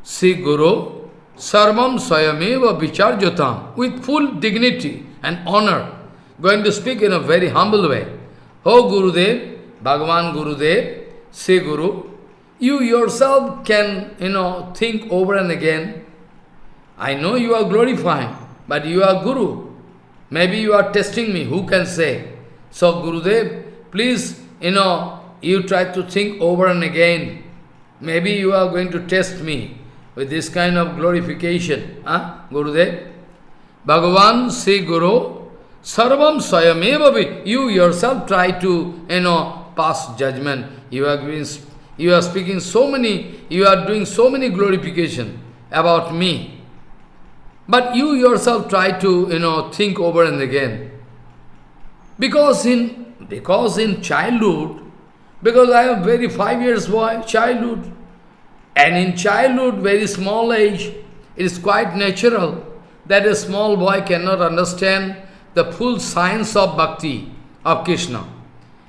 Sri Guru, Sarvam Swayameva Vicharjatam, with full dignity and honor, going to speak in a very humble way. Oh Gurudev, Bhagavan Gurudev, say Guru, you yourself can, you know, think over and again. I know you are glorifying, but you are Guru. Maybe you are testing me, who can say? So Gurudev, please, you know, you try to think over and again. Maybe you are going to test me with this kind of glorification. Huh? Gurudev? Bhagavan, Sri Guru, Sarvam Swayameva You yourself try to, you know, pass judgment. You are, being, you are speaking so many, you are doing so many glorification about me. But you yourself try to, you know, think over and again. Because in, because in childhood, because I am very five years boy, childhood, and in childhood, very small age, it is quite natural that a small boy cannot understand the full science of bhakti of Krishna.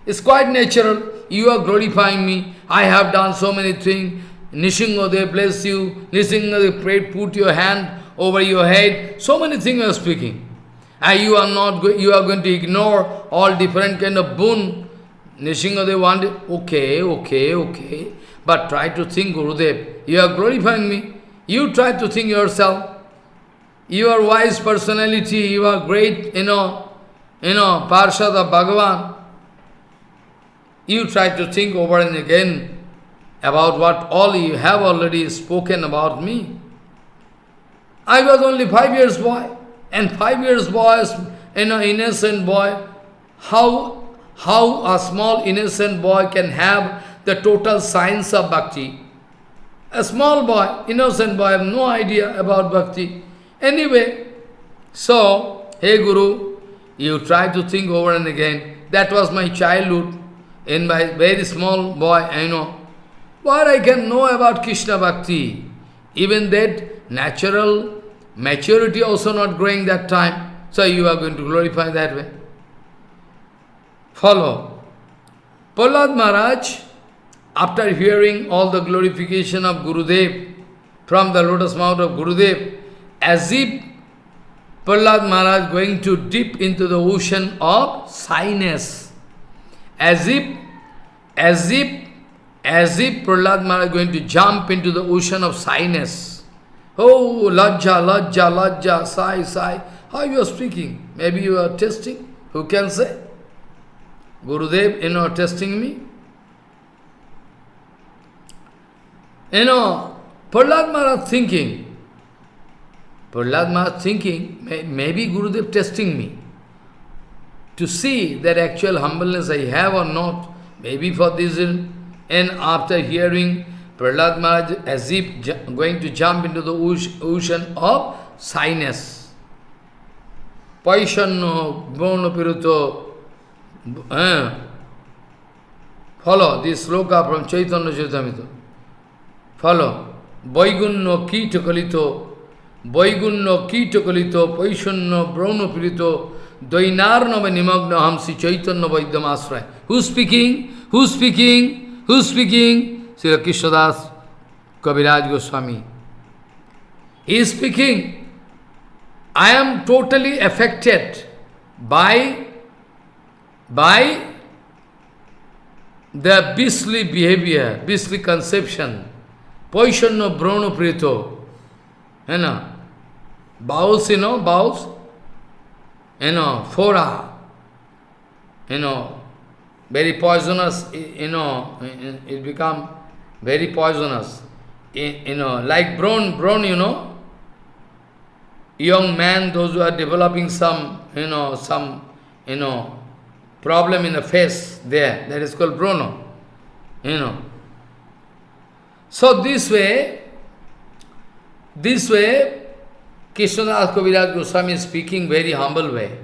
It's quite natural. You are glorifying me. I have done so many things. Nishingadev bless you. Nishingadev pray, put your hand over your head. So many things are speaking. And you are not you are going to ignore all different kind of boon. Nishingadev wanted, okay, okay, okay. But try to think, Gurudev, you are glorifying me. You try to think yourself. You are wise personality, you are great, you know, you know, Parshad Bhagavan. You try to think over and again about what all you have already spoken about me. I was only five years boy, and five years boy, you know, innocent boy, how, how a small innocent boy can have the total science of bhakti? A small boy, innocent boy, have no idea about bhakti. Anyway, so, hey Guru, you try to think over and again. That was my childhood in my very small boy, I know. What I can know about Krishna Bhakti? Even that natural maturity also not growing that time. So you are going to glorify that way. Follow. Prahlad Maharaj, after hearing all the glorification of Gurudev, from the lotus mouth of Gurudev, as if Prahlad Maharaj going to dip into the ocean of shyness as if, as if, as if Prahlad Maharaj going to jump into the ocean of shyness. Oh, lajja, lajja, lajja, sai, sai. How you are speaking? Maybe you are testing. Who can say? Gurudev, you know, testing me? You know, Prahlad Maharaj thinking, Prahlad Maharaj thinking, maybe Gurudev testing me to see that actual humbleness I have or not. Maybe for this reason. And after hearing Prahlad Maharaj as if going to jump into the ocean of shyness. Paishanno, Bono Piruto. Eh. Follow this sloka from Chaitanya Chaitamita. Follow. Baigunno Kitakalito, Baigunno Kitakalito, Paishanno, Brahma Pirito, Dvainarnava nimagna ham Sri Chaitanya Vaidyamasraya. Who's speaking? Who's speaking? Who's speaking? Sri Krishnadas Kaviraj Goswami. He is speaking. I am totally affected by by their beastly behavior, beastly conception, Paishanno Brahno Prito, you know, bowels, you know, bowels, you know, fora, you know, very poisonous, you know, it become very poisonous. You know, like brown, brown, you know, young man, those who are developing some, you know, some, you know, problem in the face there, that is called Bruno, you know. So this way, this way, Krishnadas Kaviraj Goswami is speaking very humble way.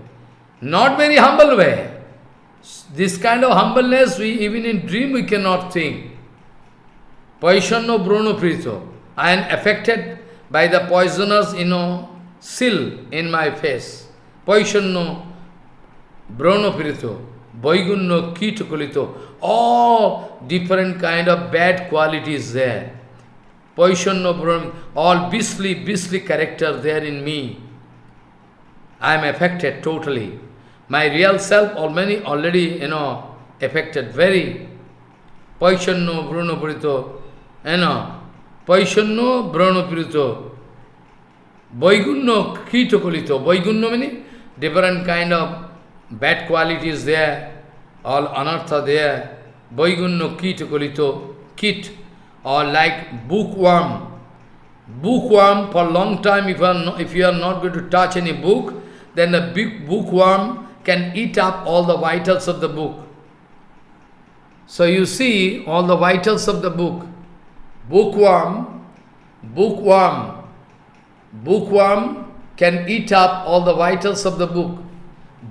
Not very humble way. This kind of humbleness, we even in dream we cannot think. Paishanno Bruno Prito. I am affected by the poisonous, you know, sill in my face. Paishanno Bruno Prito. Vaigunno Kitakulito. All different kind of bad qualities there. Paishanno Bruno, all beastly, beastly character there in me. I am affected totally. My real self already, already, you know, affected very. Paishanno Bruno Purito, Paishanno Bruno Purito, Vaigunno Kitakulito. Vaigunno meaning different kind of bad qualities there, all anartha there. Vaigunno Kitakulito, kit, or like bookworm. Bookworm, for long time, if you, are not, if you are not going to touch any book, then the big bookworm can eat up all the vitals of the book. So you see all the vitals of the book. Bookworm, bookworm, bookworm can eat up all the vitals of the book.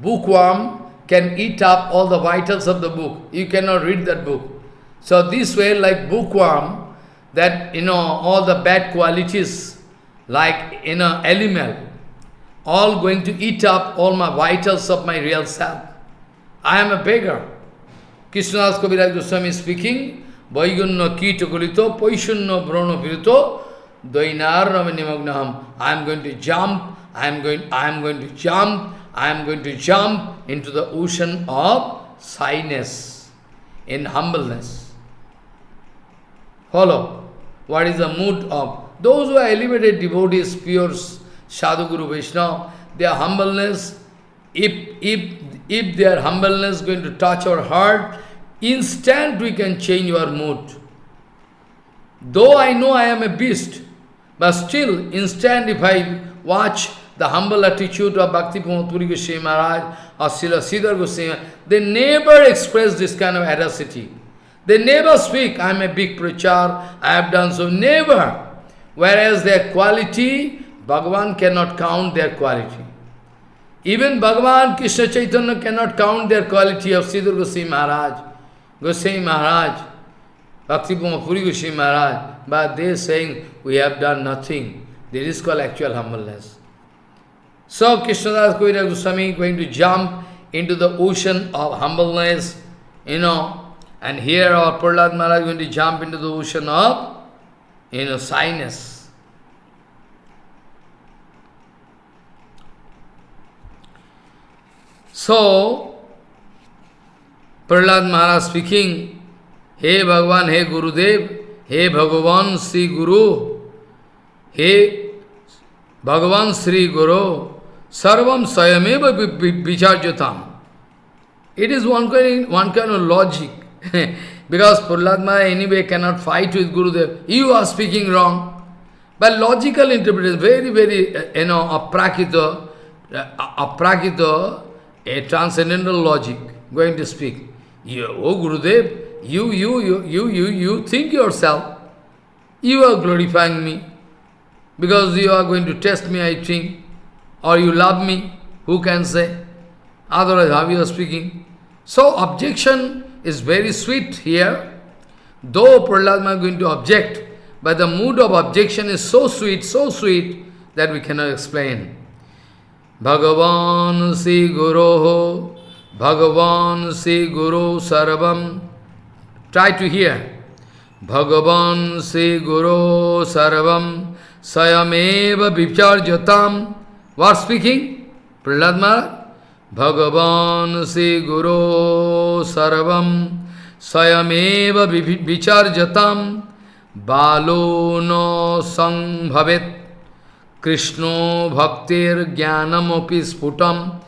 Bookworm can eat up all the vitals of the book. You cannot read that book. So this way, like bookworm, that, you know, all the bad qualities, like, you know, animal, all going to eat up all my vitals of my real self. I am a beggar. Krishnadas Kaviraj Goswami speaking, Vaigunno Kito Kulito, Paishunno Brahno Pirito, Dvainarnam Nimagnaham. I am going to jump, I am going, I am going to jump, I am going to jump into the ocean of shyness, in humbleness. Follow. What is the mood of those who are elevated devotees, pure Sadhu Guru Vaishnava, their humbleness, if, if, if their humbleness is going to touch our heart, instant we can change our mood. Though I know I am a beast, but still, instant if I watch the humble attitude of Bhakti Puri Goswami Maharaj or Srila Sridhar Goswami, they never express this kind of audacity. They never speak, I am a big preacher, I have done so, never. Whereas their quality, Bhagavan cannot count their quality. Even Bhagavan Krishna Chaitanya cannot count their quality of Sridhar Goswami Maharaj, Goswami Maharaj, Bhakti Puri Goswami Maharaj, but they are saying, we have done nothing. This is called actual humbleness. So Krishnadas Kaviraj Goswami is going to jump into the ocean of humbleness, you know, and here our Prahlad Maharaj going to jump into the ocean of, you know, shyness. So, Prahlad Maharaj speaking, Hey Bhagavan, Hey Gurudev, Hey Bhagavan Sri Guru, Hey Bhagavan Sri Guru, Sarvam Sayameva Vicharjatam. It is one kind, one kind of logic. because Prahlad anyway cannot fight with Gurudev. You are speaking wrong. But logical interpretation, very, very, you know, aprakita, uh, aprakita, a transcendental logic, going to speak. You, oh Gurudev, you, you, you, you, you, you think yourself. You are glorifying me. Because you are going to test me, I think. Or you love me. Who can say? Otherwise, how you are speaking? So, objection is very sweet here. Though Prahlad is going to object, but the mood of objection is so sweet, so sweet, that we cannot explain. Bhagavan Si Guru Bhagavan Si Guru Sarvam Try to hear. Bhagavan Si Guru Sarvam Sayameva Vicharjatam What speaking? Prahlad Maharaj? Bhagavan Sri Guru Sarvam Sayameva Vicharjatam Balo no Sangbhavet Krishna Bhaktir Jnanamopi Sputam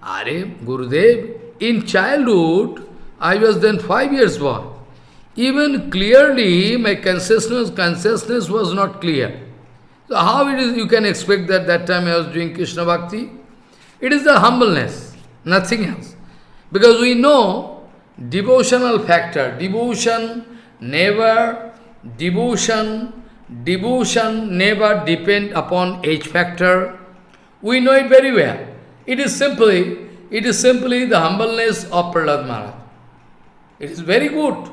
Are Gurudev, in childhood, I was then five years boy. Even clearly, my consciousness, consciousness was not clear. So how it is you can expect that that time I was doing Krishna Bhakti? It is the humbleness, nothing else. Because we know devotional factor, devotion never, devotion, devotion never depend upon age factor. We know it very well. It is simply, it is simply the humbleness of Prahlad Maharaj. It is very good.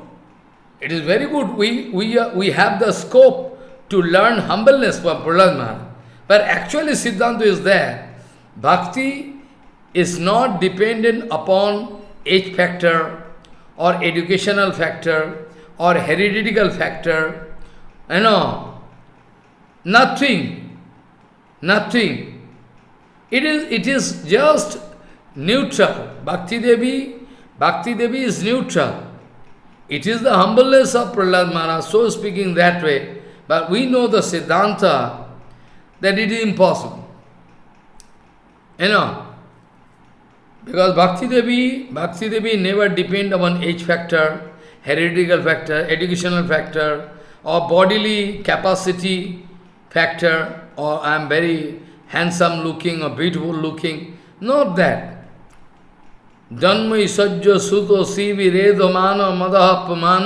It is very good. We, we, uh, we have the scope to learn humbleness from Prahlad Maharaj. But actually Siddhanta is there. Bhakti is not dependent upon age factor or educational factor or hereditary factor. You know, nothing, nothing. It is, it is just neutral. Bhakti Devi, Bhakti Devi is neutral. It is the humbleness of Prahlad Maharaj, so speaking that way. But we know the Siddhanta that it is impossible. You know, because Bhakti Devi, Bhakti Devi never depend upon age factor, heretical factor, educational factor, or bodily capacity factor, or I am very handsome looking or beautiful looking. Not that. जन्म ईसज्ज सुत शिव रेद मान मदहपमान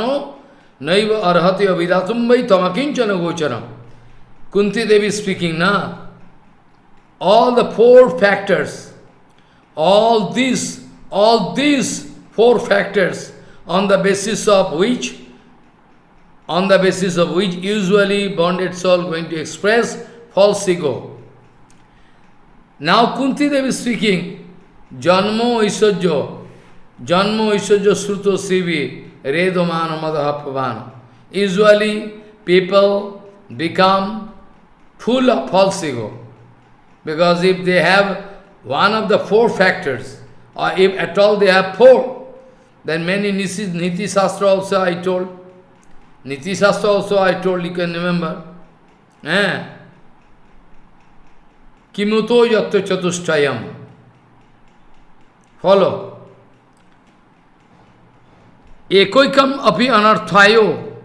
नैव अर्हत अभिधातुम्बई तमकिंचन गोचरम। Kunti Devi speaking ना all the four factors all this all this four factors on the basis of which on the basis of which usually bonded soul going to express false ego now Kunti Devi speaking Janmo Isajyo, Janmo Isajyo Sruto Sivi, Redomana Madhapavana. Usually people become full of false ego. Because if they have one of the four factors, or if at all they have four, then many Niti Shastra also I told. Niti Shastra also I told, you can remember. Eh? Kimuto yatta chatushtayam. Follow. Ekoikam api anarthayo.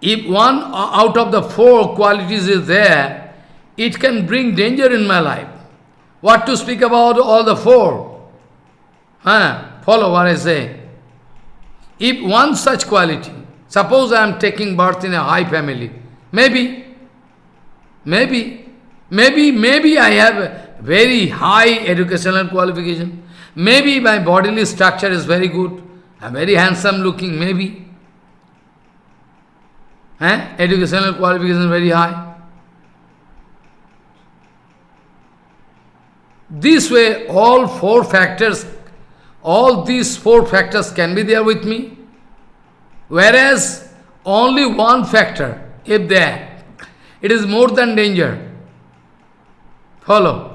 If one out of the four qualities is there, it can bring danger in my life. What to speak about all the four? Huh? Follow what I say. If one such quality, suppose I am taking birth in a high family, maybe, maybe, maybe, maybe I have very high educational qualification, maybe my bodily structure is very good, I'm very handsome looking, maybe. Eh? Educational qualification very high. This way, all four factors, all these four factors can be there with me. Whereas, only one factor, if there, it is more than danger. Follow.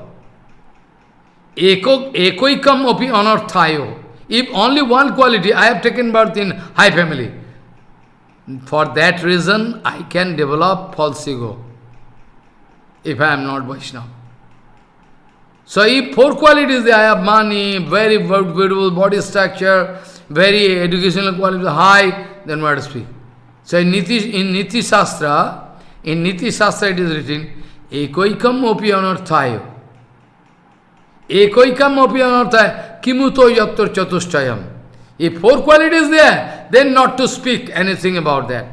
Eko, ekoikam api anarthayo. If only one quality, I have taken birth in high family. For that reason, I can develop false ego, if I am not Vaishnava. So if four qualities I have money, very beautiful body structure, very educational quality, high, then what to speak? So in Niti, in Niti Shastra, in Niti Shastra it is written, Ekoikam opi anarthayo. Ekoikam opi kimuto yattor chatushtayam. If four qualities there, then not to speak anything about that.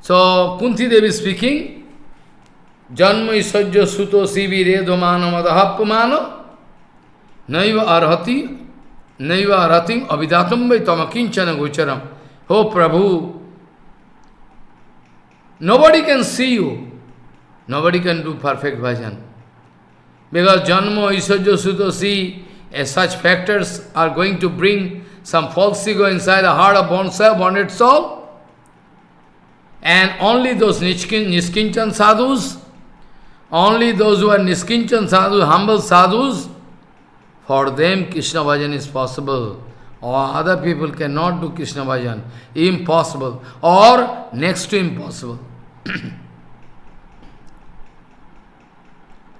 So, Kunti Devi speaking, Janma isajya suto sivi redomana madahapamana naiva arhati naiva arhatim avidatam vai tamakinchana gocharam. Oh Prabhu, nobody can see you. Nobody can do perfect bhajan. Because Janma isajya suto si such factors are going to bring some false ego inside the heart of bonsai, bonded soul. And only those nishkin, Niskinchan sadhus, only those who are Niskinchan sadhus, humble sadhus, For them, Krishna bhajan is possible. Or other people cannot do Krishna bhajan. Impossible. Or next to impossible.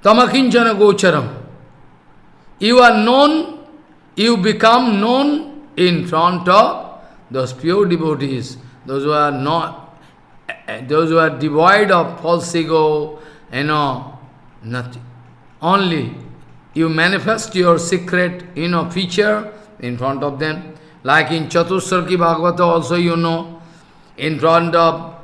Tamakinchana gocharam. You are known, you become known in front of those pure devotees, those who are not, those who are devoid of false ego, you know, nothing. Only you manifest your secret, you know, feature in front of them. Like in Chatursarki Bhagavata also you know, in front of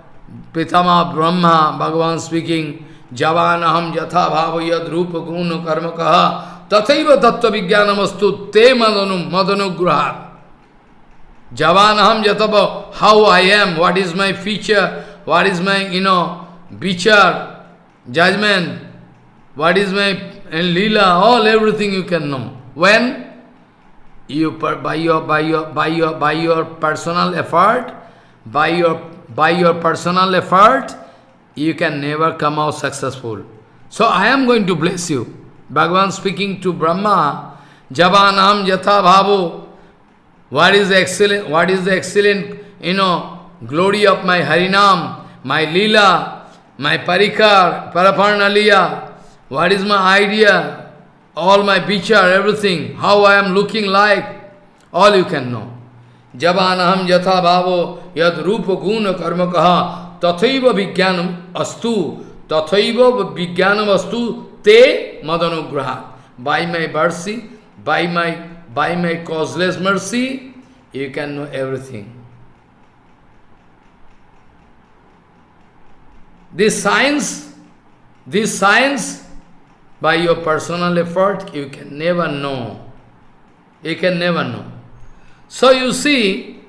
Pitama Brahma, Bhagavan speaking, Javanaham Jatha Bhava Yad Rupa Guna Karma Kaha Tathaiva Tattva Vijnanamastu Te Madanu Madanugrahat Javanaham Jatha how I am, what is my feature, what is my, you know, vichar, judgment, what is my and lila, all everything you can know. When you by your by your by your by your personal effort, by your by your personal effort, you can never come out successful. So I am going to bless you. Bhagavan speaking to Brahma, Javanam Yatha Bhavu. What is the excellent, what is the excellent, you know, glory of my Harinam, my Leela, my Parikar, Paraparnaliya, what is my idea, all my picture, everything, how I am looking like, all you can know. Javanaham Yatha Bhavo Yad Rupa Guna Karma Kaha tathaiva vijnanam astu, tathaiva vijnanam astu te madanugraha. By my mercy, by my, by my causeless mercy, you can know everything. This science, this science, by your personal effort, you can never know. You can never know. So you see,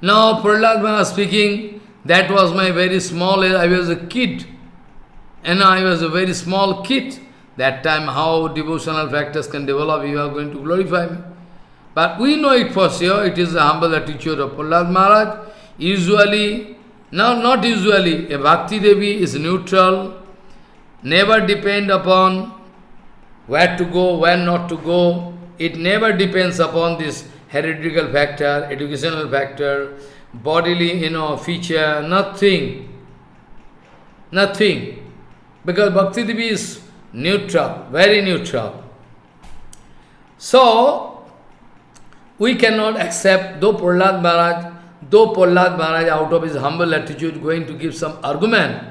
now Prahlad speaking, that was my very small, I was a kid. And I was a very small kid. That time how devotional factors can develop, you are going to glorify me. But we know it for sure, it is the humble attitude of Prahlad Maharaj. Usually, no, not usually, a Bhakti Devi is neutral, never depend upon where to go, where not to go. It never depends upon this heretical factor, educational factor, bodily, you know, feature, nothing. Nothing. Because Bhakti Devi is neutral, very neutral. So, we cannot accept, though Prahlad Maharaj, though Prahlad Maharaj out of his humble attitude going to give some argument,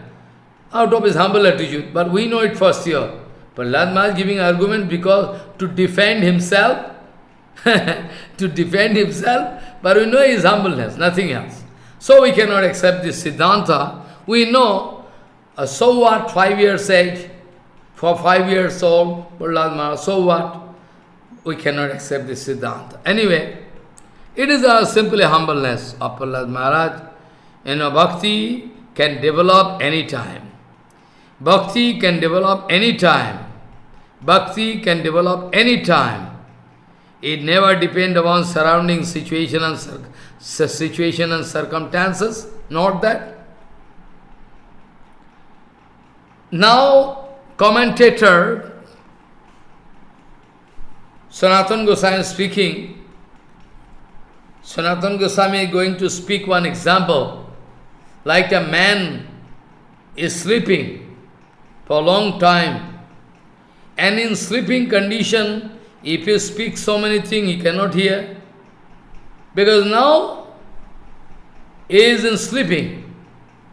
out of his humble attitude, but we know it first here. Prahlad Maharaj giving argument because to defend himself, to defend himself, but we know his humbleness, nothing else. So we cannot accept this Siddhanta. We know, uh, so what, five years age, for five years old, Prahlad Maharaj, so what? We cannot accept this Siddhanta. Anyway, it is a simply humbleness of Prahlad Maharaj. You know, bhakti can develop any time. Bhakti can develop any time. Bhakti can develop any time. It never depends upon surrounding situation and situation and circumstances, not that. Now, commentator Sanatan Goswami speaking, Sanatan Goswami is going to speak one example, like a man is sleeping for a long time, and in sleeping condition, if you speak so many things, he cannot hear. Because now he is in sleeping.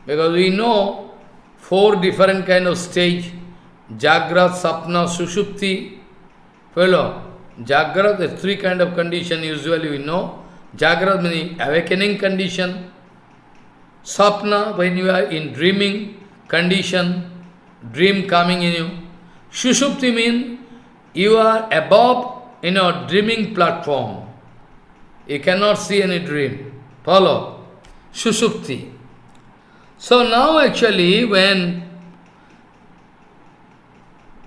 Because we know four different kind of stage. Jagrat, Sapna, Sushupti. Fellow, Jagrat, is three kind of condition usually we know. Jagrat meaning awakening condition. Sapna, when you are in dreaming condition, dream coming in you. Sushupti means you are above in a dreaming platform. You cannot see any dream. Follow. Sushupti. So now actually when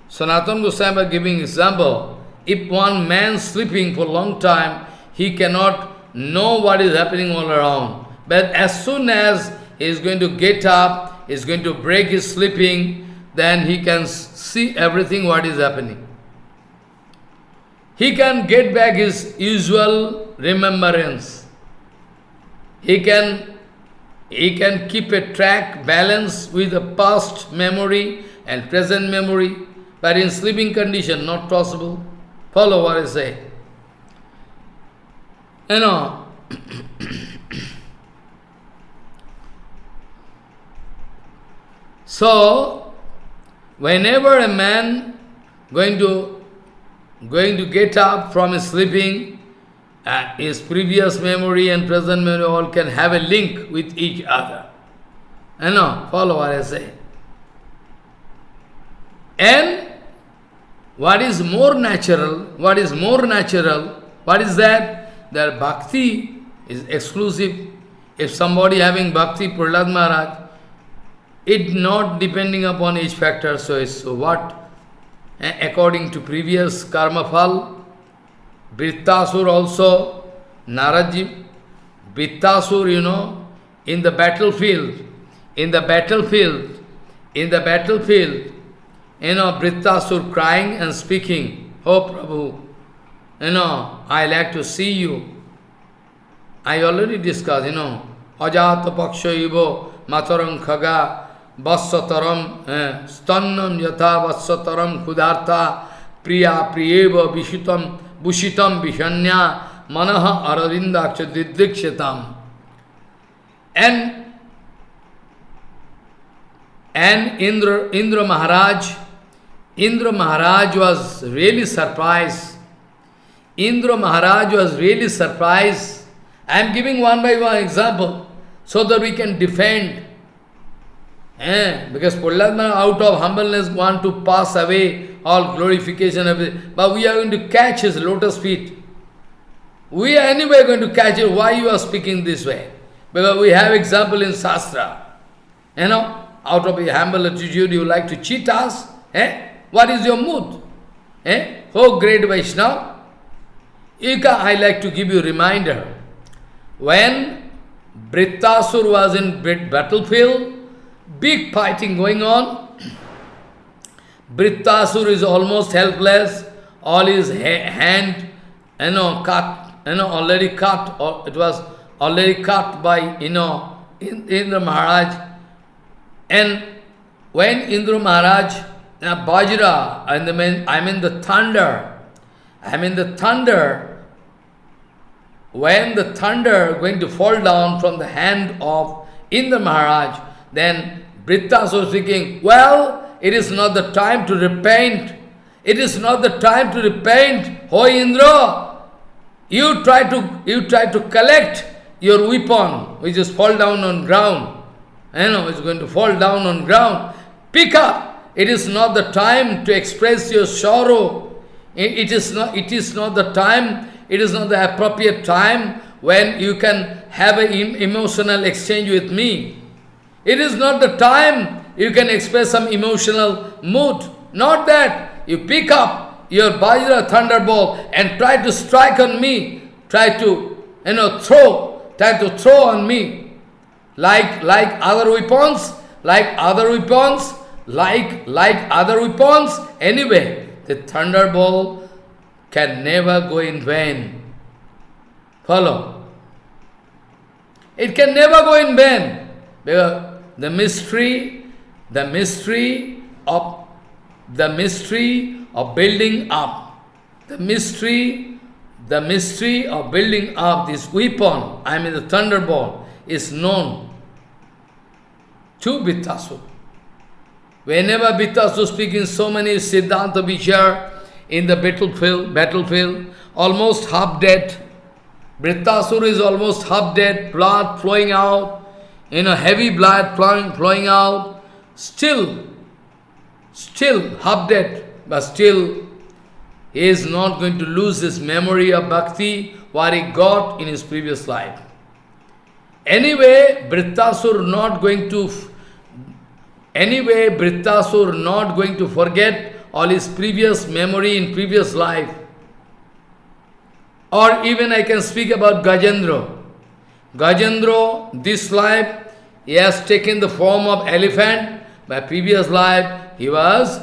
Sanatana Goswami giving example, if one man sleeping for a long time, he cannot know what is happening all around. But as soon as he is going to get up, he is going to break his sleeping, then he can see everything what is happening. He can get back his usual remembrance. He can, he can keep a track, balance with the past memory and present memory, but in sleeping condition, not possible. Follow what I say. You know, so, whenever a man going to going to get up from sleeping, uh, his previous memory and present memory all can have a link with each other. You know, follow what I say. And what is more natural, what is more natural, what is that? That bhakti is exclusive. If somebody having bhakti, Prahlad Maharaj, it not depending upon each factor, so it's so what? According to previous karma phal, Vrittasur also, Naraji, Vrittasur, you know, in the battlefield, in the battlefield, in the battlefield, you know, Vrittasur crying and speaking, Oh Prabhu, you know, I like to see you. I already discussed, you know, Ajata Paksha Ivo Matarang Khaga वत्सतरम स्तनम यथा वत्सतरम क्षुधार्था, प्रिया प्रिय विषितम भूषितम विषण्या, मन अरविंदाक्ष दिदीक्षताम एन N Indra Indra Maharaj Indra Maharaj was really surprise Indra Maharaj was really surprise I am giving one by one example so that we can defend Eh? Because Prahlad out of humbleness want to pass away all glorification of it. But we are going to catch his lotus feet. We are anyway going to catch it. Why you are speaking this way? Because we have example in Shastra. You know, out of a humble attitude you like to cheat us. Eh? What is your mood? Eh? Oh great Vaishnava. I like to give you a reminder. When Brittasur was in battlefield, big fighting going on. Brittasur is almost helpless. All his ha hand, you know, cut, you know, already cut, or it was already cut by, you know, Indra Maharaj. And when Indra Maharaj, uh, Bajra, and the I mean the thunder, I mean the thunder, when the thunder going to fall down from the hand of Indra Maharaj, then Brittas was thinking, well, it is not the time to repent. It is not the time to repent. Ho Indra, you try to you try to collect your weapon, which is fall down on ground. You know, it's going to fall down on ground. Pick up. It is not the time to express your sorrow. It is not. It is not the time. It is not the appropriate time when you can have an emotional exchange with me. It is not the time you can express some emotional mood. Not that. You pick up your Bajra thunderbolt and try to strike on me. Try to, you know, throw. Try to throw on me. Like, like other weapons. Like other weapons. Like, like other weapons. Anyway, the thunderbolt can never go in vain. Follow. It can never go in vain. Because the mystery, the mystery of the mystery of building up, the mystery, the mystery of building up this weapon, I mean the thunderbolt, is known to Brittasur. Whenever Brittasur speaking so many Siddhanta Vichar in the battlefield, battlefield, almost half dead. Brittasur is almost half dead, blood flowing out you know, heavy blood flowing, flowing out, still, still half dead, but still he is not going to lose his memory of bhakti, what he got in his previous life. Anyway, Brittasur not going to, anyway, Brittasur not going to forget all his previous memory in previous life. Or even I can speak about Gajendra. Gajendra, this life, he has taken the form of elephant. By previous life, he was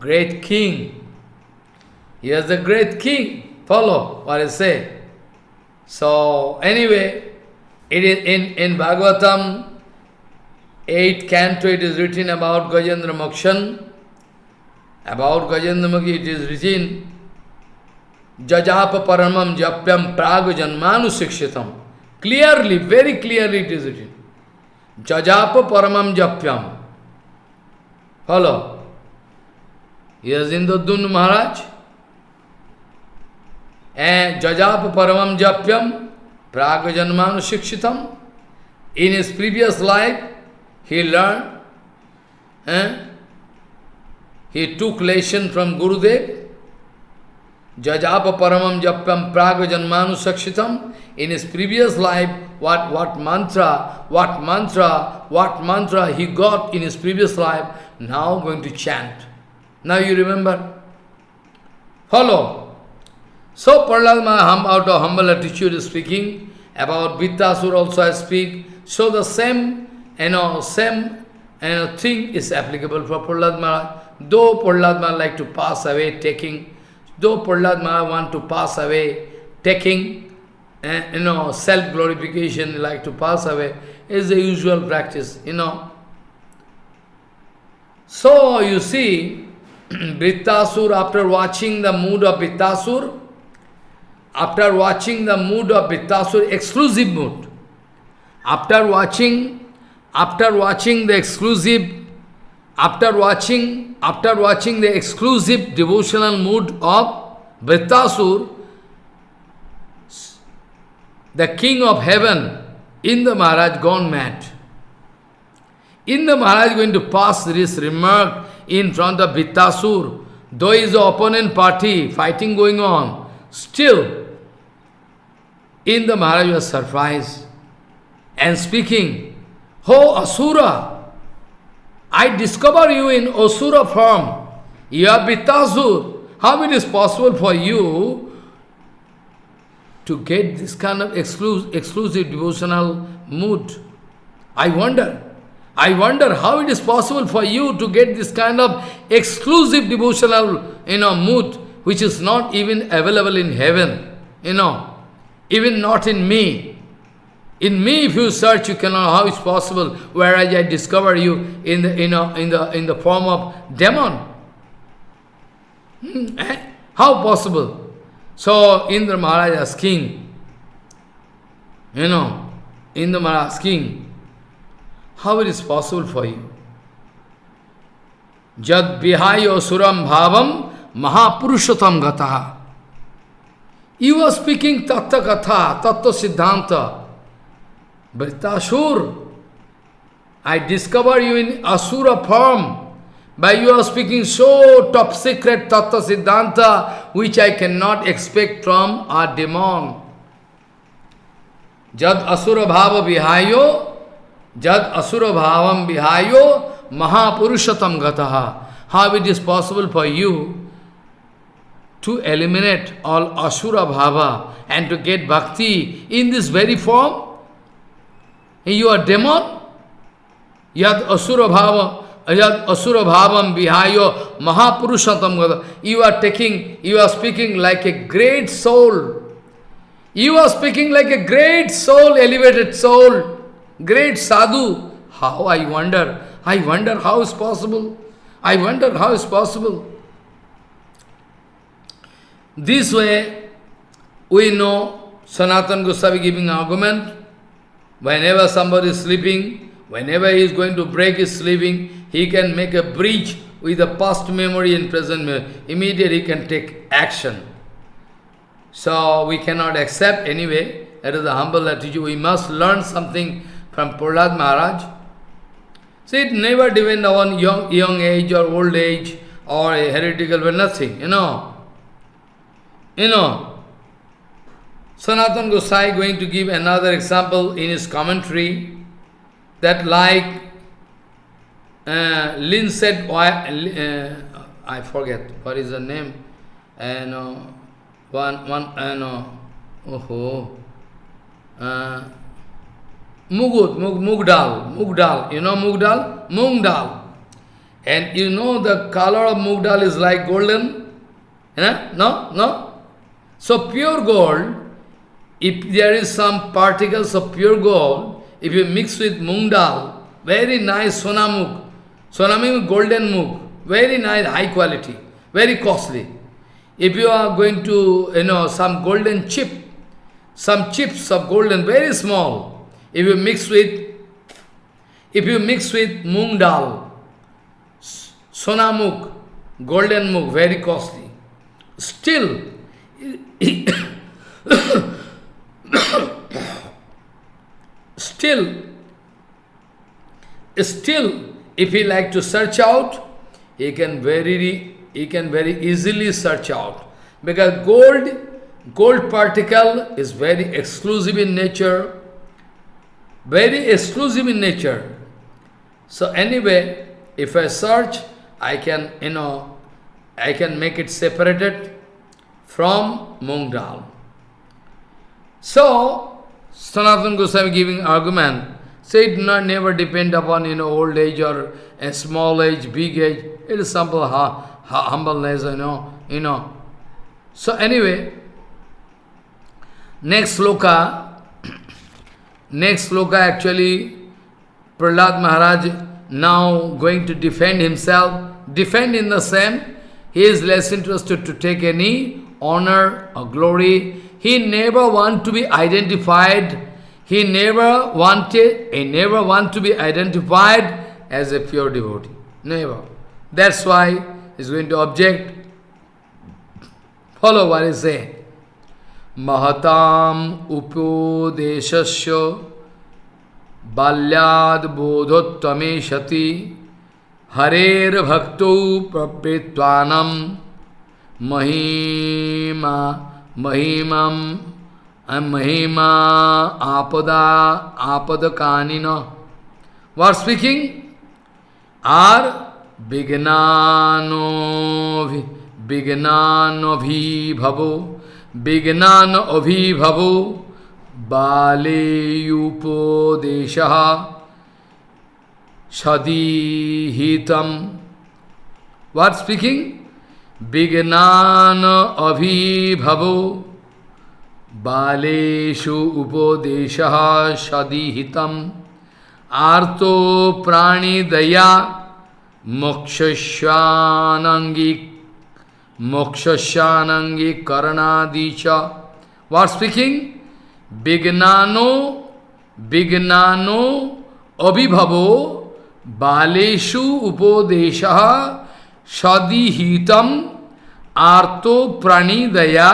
great king. He was the great king. follow what I say. So, anyway, it is in, in Bhagavatam, 8th canto, it is written about Gajendra Mokshan. About Gajendra Mokshan, it is written, Jajapa Paramam Japyam Praga Janmanu Sikshitam. Clearly, very clearly it is written. Jajapa Paramam Japyam. Follow. Yes, Indradun Maharaj. And Jajapa Paramam Japyam Praga Janmanu Sikshitam. In his previous life, he learned, eh? he took lesson from Gurudev, Jajapa Paramam Japyam Praga Sakshitam. In his previous life, what, what mantra, what mantra, what mantra he got in his previous life, now going to chant. Now you remember? Follow. So Prahlad out of humble attitude is speaking, about Vittasur also I speak. So the same, you know, same you know, thing is applicable for Prahlad. Though Prahlad like to pass away, taking Though Prahlad Maharaj want to pass away, taking, uh, you know, self-glorification, like to pass away, is the usual practice, you know. So, you see, Brittasur, after watching the mood of Brittasur, after watching the mood of Brittasur, exclusive mood, after watching, after watching the exclusive after watching, after watching the exclusive devotional mood of Vrittasur, the king of heaven, Indra Maharaj gone mad. Indra Maharaj going to pass this remark in front of Vrittasur, though is the opponent party, fighting going on, still Indra Maharaj was surprised and speaking, Ho Asura, I discover you in Asura form. You are Vittasur. How it is possible for you to get this kind of exclusive, exclusive devotional mood? I wonder. I wonder how it is possible for you to get this kind of exclusive devotional you know, mood, which is not even available in heaven, you know, even not in me. In me, if you search, you cannot, how it's possible, whereas I discover you in the, you know, in the, in the form of demon. Hmm, eh? How possible? So, Indra Maharaj asking, you know, Indra Maharaj asking, how it is possible for you? Jad vihayo suram bhavam mahapurushatam gataha. You are speaking tattva katha, tattva siddhanta. Vritasur, I discover you in Asura form. By you are speaking so top secret Tattva Siddhanta, which I cannot expect from a demon. Jad Asura Bhava Vihayo, Jad Asura Bhavam Vihayo, Mahapurushatam Gataha. How it is possible for you to eliminate all Asura Bhava and to get bhakti in this very form? You are demon? Yad asura bhava, yad asura bhavam vihayo mahapurushatam gada. You are taking, you are speaking like a great soul. You are speaking like a great soul, elevated soul, great sadhu. How I wonder, I wonder how is possible. I wonder how is possible. This way, we know Sanatan Goswami giving argument, Whenever somebody is sleeping, whenever he is going to break his sleeping, he can make a breach with the past memory and present memory. Immediately he can take action. So we cannot accept anyway. That is a humble attitude. We must learn something from Prahlad Maharaj. See, it never depends on young, young age or old age or heretical, but nothing, you know. You know, Sanatan Gosai going to give another example in his commentary that like uh, Lin said, uh, I forget what is the name, and uh, one one uh, oh, uh, Mugut, Mug, Mugdal, Mugdal, you know Mugdal? Mungdal. And you know the color of Mugdal is like golden? Know? No? No? So pure gold, if there is some particles of pure gold, if you mix with mung dal, very nice sonamuk, sonamuk golden muk, very nice, high quality, very costly. If you are going to, you know, some golden chip, some chips of golden, very small, if you mix with, if you mix with mung dal, sonamuk, golden muk, very costly, still, still, still, if he like to search out, he can very, he can very easily search out. Because gold, gold particle is very exclusive in nature, very exclusive in nature. So anyway, if I search, I can, you know, I can make it separated from mung dal. So, Sanatana Goswami giving argument, say it not never depend upon, you know, old age or a small age, big age. It is simple ha, ha, humbleness, you know, you know. So anyway, next sloka, next sloka actually, Prahlad Maharaj now going to defend himself, defend in the same, he is less interested to take any honor or glory. He never want to be identified. He never wanted, he never want to be identified as a pure devotee. Never. That's why he's going to object. Follow what he say. Mahatam upodeshasya balyad bodhottame shati harer bhakto prapritvanam महिमा महिमम महिमा आपदा आपद कानिन वर speaking आर विज्ञानो विज्ञानभिभवो विज्ञान अभिभवो बालेयुपोदेश सदीहितम what speaking विज्ञान अभिभवो। बालेषु उपदेश सदीहितम। आर्तो प्राणीदया मोक्षस्वानंगी मोक्षस्वानंगी करणादि च। वाट स्पीकिंग विज्ञानो विज्ञानो अभिभवो। बालेषु उपदेश सदीहितम। आर्तो प्राणीदया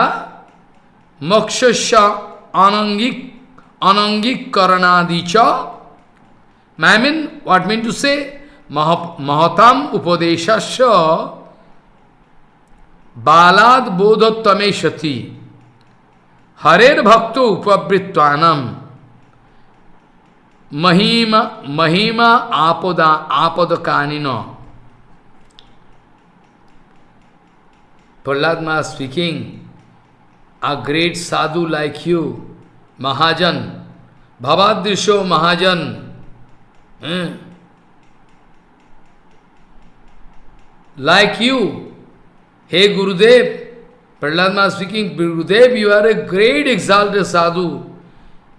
मोक्षस्य anangic anangic karanadi cha I mean, what mean to say? Mahatam upadeshasya balad bodhottame shati harer bhakto upavritvanam mahima mahima apada apada kanino Prahlad Maharaj speaking, a great sadhu like you, Mahajan, Bhavadrisho Mahajan, eh? like you, hey Gurudev, Prahlad Maharaj speaking, Gurudev, you are a great exalted sadhu,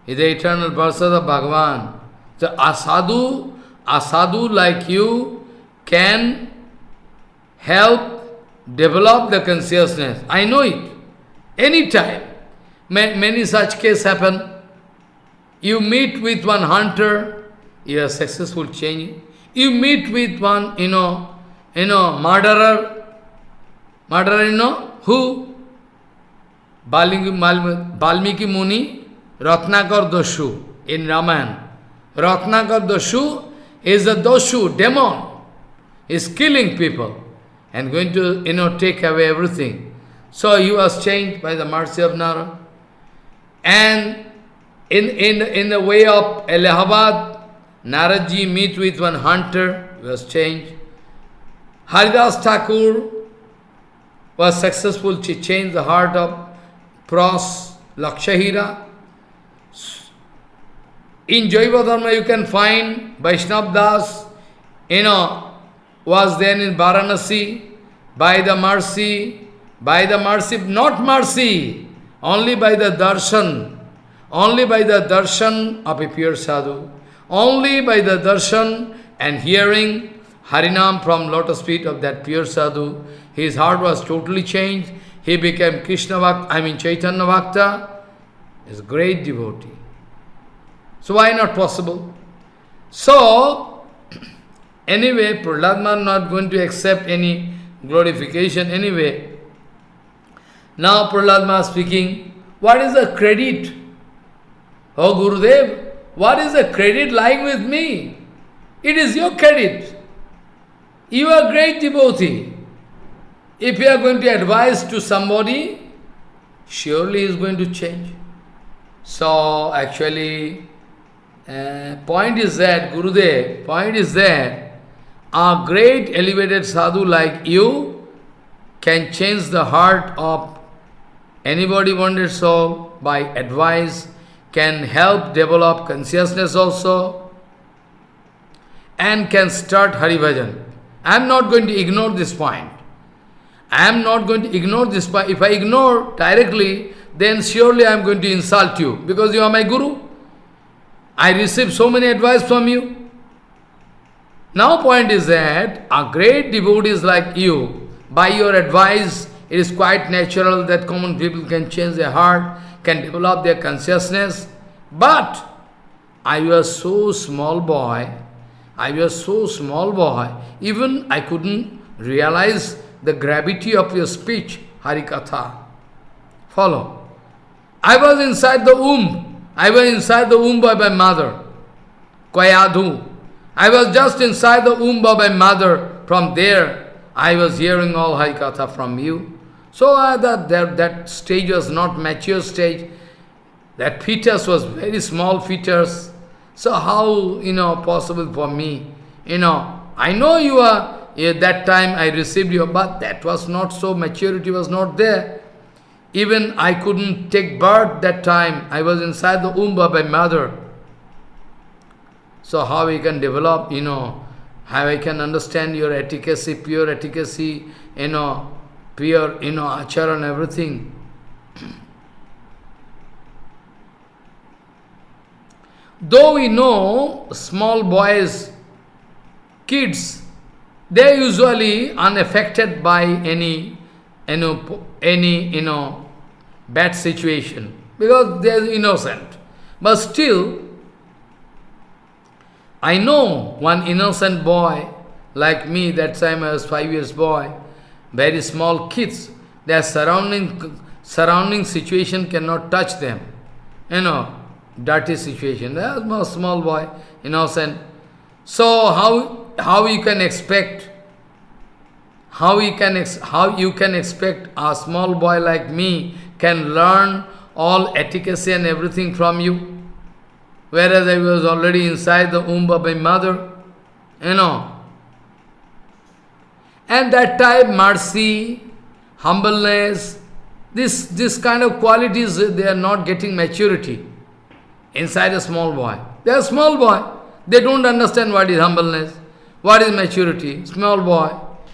is the eternal person of Bhagavan. So a sadhu, a sadhu like you can help develop the consciousness. I know it. Anytime. Many such cases happen. You meet with one hunter, you are successful change. You meet with one, you know, you know, murderer. Murderer, you know, who? Balmiki Muni, Ratnakar Doshu in Ramayana. Ratnakar Doshu is a Doshu, demon. is killing people and going to, you know, take away everything. So he was changed by the mercy of Nara. And in, in, in the way of Allahabad, Naraji meet with one hunter, was changed. Haridas Thakur was successful to change the heart of Pros Lakshahira. In Jaiva Dharma you can find Vaishnav Das, you know, was then in Varanasi by the mercy, by the mercy, not mercy, only by the darshan, only by the darshan of a pure sadhu, only by the darshan and hearing Harinam from lotus feet of that pure sadhu, his heart was totally changed. He became Krishna Bhakta, I mean Chaitanya Bhakta, is great devotee. So why not possible? So, anyway, Prahlad not going to accept any glorification anyway. Now Prahlad speaking, what is the credit? Oh Gurudev, what is the credit lying with me? It is your credit. You are great devotee. If you are going to advise to somebody, surely he is going to change. So actually, uh, point is that, Gurudev, point is that a great elevated sadhu like you can change the heart of anybody wanted soul by advice, can help develop consciousness also, and can start Hari Bhajan. I am not going to ignore this point. I am not going to ignore this point. If I ignore directly, then surely I am going to insult you because you are my guru. I received so many advice from you. Now point is that a great devotees like you, by your advice, it is quite natural that common people can change their heart, can develop their consciousness. But I was so small boy, I was so small boy, even I couldn't realize the gravity of your speech, Harikatha. Follow. I was inside the womb. I was inside the womb by my mother, Kayadhu. I was just inside the womb of my mother. From there, I was hearing all Harikatha from you. So uh, that, that, that stage was not mature stage. That fetus was very small fetus. So how, you know, possible for me? You know, I know you are, at that time I received you, but that was not so, maturity was not there. Even I couldn't take birth that time. I was inside the womb of my mother. So how we can develop, you know, how I can understand your efficacy, pure efficacy, you know, pure, you know, achara and everything. Though we know small boys, kids, they are usually unaffected by any, you know, any, you know, bad situation because they are innocent. But still, I know one innocent boy like me, that time I was five years boy, very small kids, their surrounding surrounding situation cannot touch them. You know, dirty situation. A small boy, innocent. So how how you can expect how you can how you can expect a small boy like me can learn all etiquette and everything from you, whereas I was already inside the womb of my mother, you know. And that time mercy, humbleness, this this kind of qualities they are not getting maturity inside a small boy. They are small boy. They don't understand what is humbleness, what is maturity. Small boy,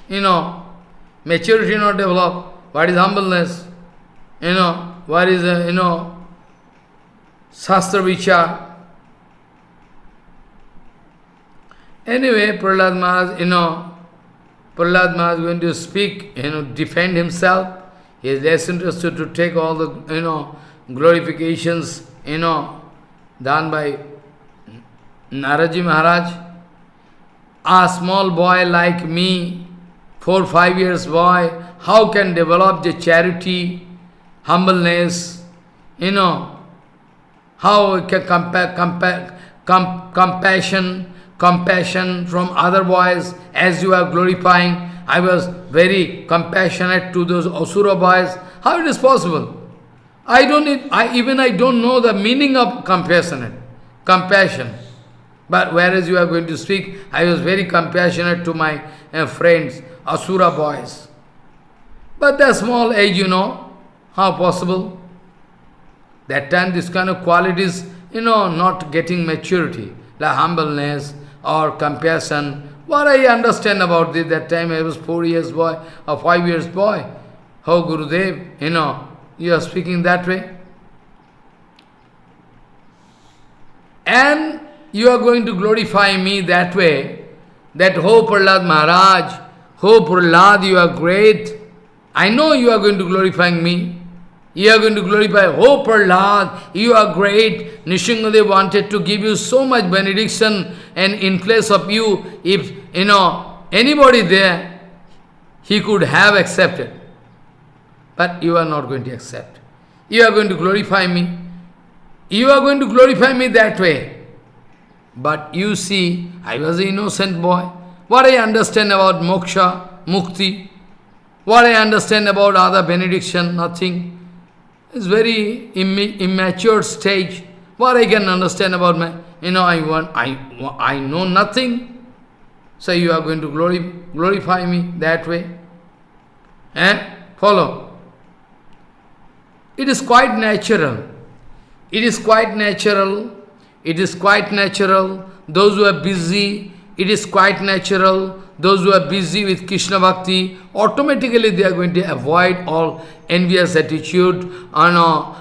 you know, maturity not developed. What is humbleness? You know, what is, uh, you know, Shastra Vichar. Anyway, Prahlad Maharaj, you know, Prahlad Maharaj is going to speak, you know, defend himself. He is less interested to take all the, you know, glorifications, you know, done by Naraji Maharaj. A small boy like me, four, five years boy, how can develop the charity, humbleness, you know, how can compa compa com compassion, compassion from other boys as you are glorifying. I was very compassionate to those Asura boys. How it is possible? I don't need, I, even I don't know the meaning of compassionate, compassion. But whereas you are going to speak, I was very compassionate to my uh, friends, Asura boys. But the small age, you know, how possible? That time this kind of qualities, you know, not getting maturity, like humbleness or compassion. What I understand about this, that time I was four years boy or five years boy. How Gurudev, you know, You are speaking that way. And you are going to glorify me that way, that, Oh Prahlad Maharaj, Oh Prahlad, you are great. I know you are going to glorify me. You are going to glorify, Oh Prahlad, you are great. Nishingadev wanted to give you so much benediction and in place of you, if, you know, anybody there, he could have accepted. But you are not going to accept. You are going to glorify me. You are going to glorify me that way. But you see, I was an innocent boy. What I understand about moksha, mukti, what I understand about other benediction, nothing. It's very immature stage. What I can understand about my, you know, I want, I, I know nothing. So you are going to glorify, glorify me that way. Eh? Follow. It is quite natural. It is quite natural. It is quite natural. Those who are busy, it is quite natural. Those who are busy with Krishna Bhakti, automatically they are going to avoid all envious attitude, or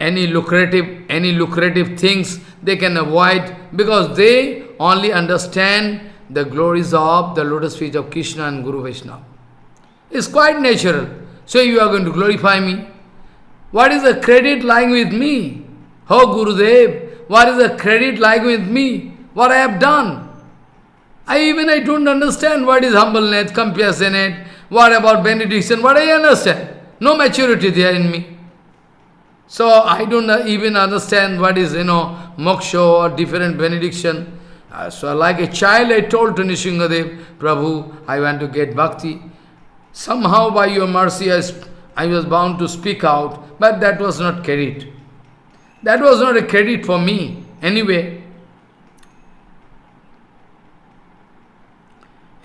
any lucrative, any lucrative things they can avoid because they only understand the glories of the lotus feet of Krishna and Guru Vaishnava. It's quite natural. So you are going to glorify me. What is the credit lying with me? Oh Gurudev, what is the credit lying with me? What I have done? I even I don't understand what is humbleness, compassionate, what about benediction, what I understand. No maturity there in me. So I don't even understand what is, you know, moksha or different benediction. Uh, so like a child I told to Nishingadev, Prabhu, I want to get bhakti. Somehow by your mercy I, I was bound to speak out, but that was not credit. That was not a credit for me. Anyway,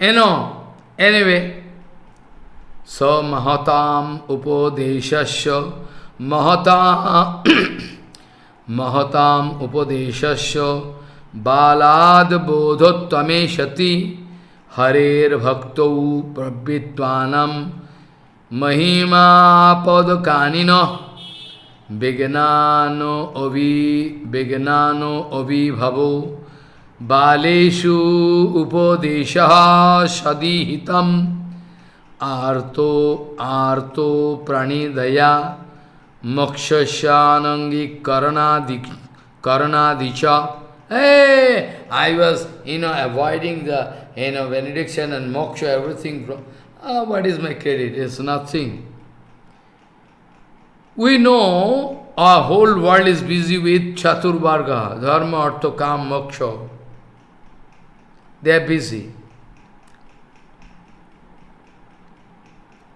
you know, anyway, so mahatam upadeshasya mahata mahatam upadeshasya balad bodhottame shati harer bhaktau pravitvanam mahima padkanino विज्ञानो अवि विज्ञानो अभिभवो बालेशु उपदेश सदीहित आर्तो आर्तो प्रणिदया मोक्षी करणादी I was you know avoiding दिडिक्शन and moksha everything from what is my credit is nothing we know a whole world is busy with चतुर्वर्ग dharma artha काम मोक्ष They are busy.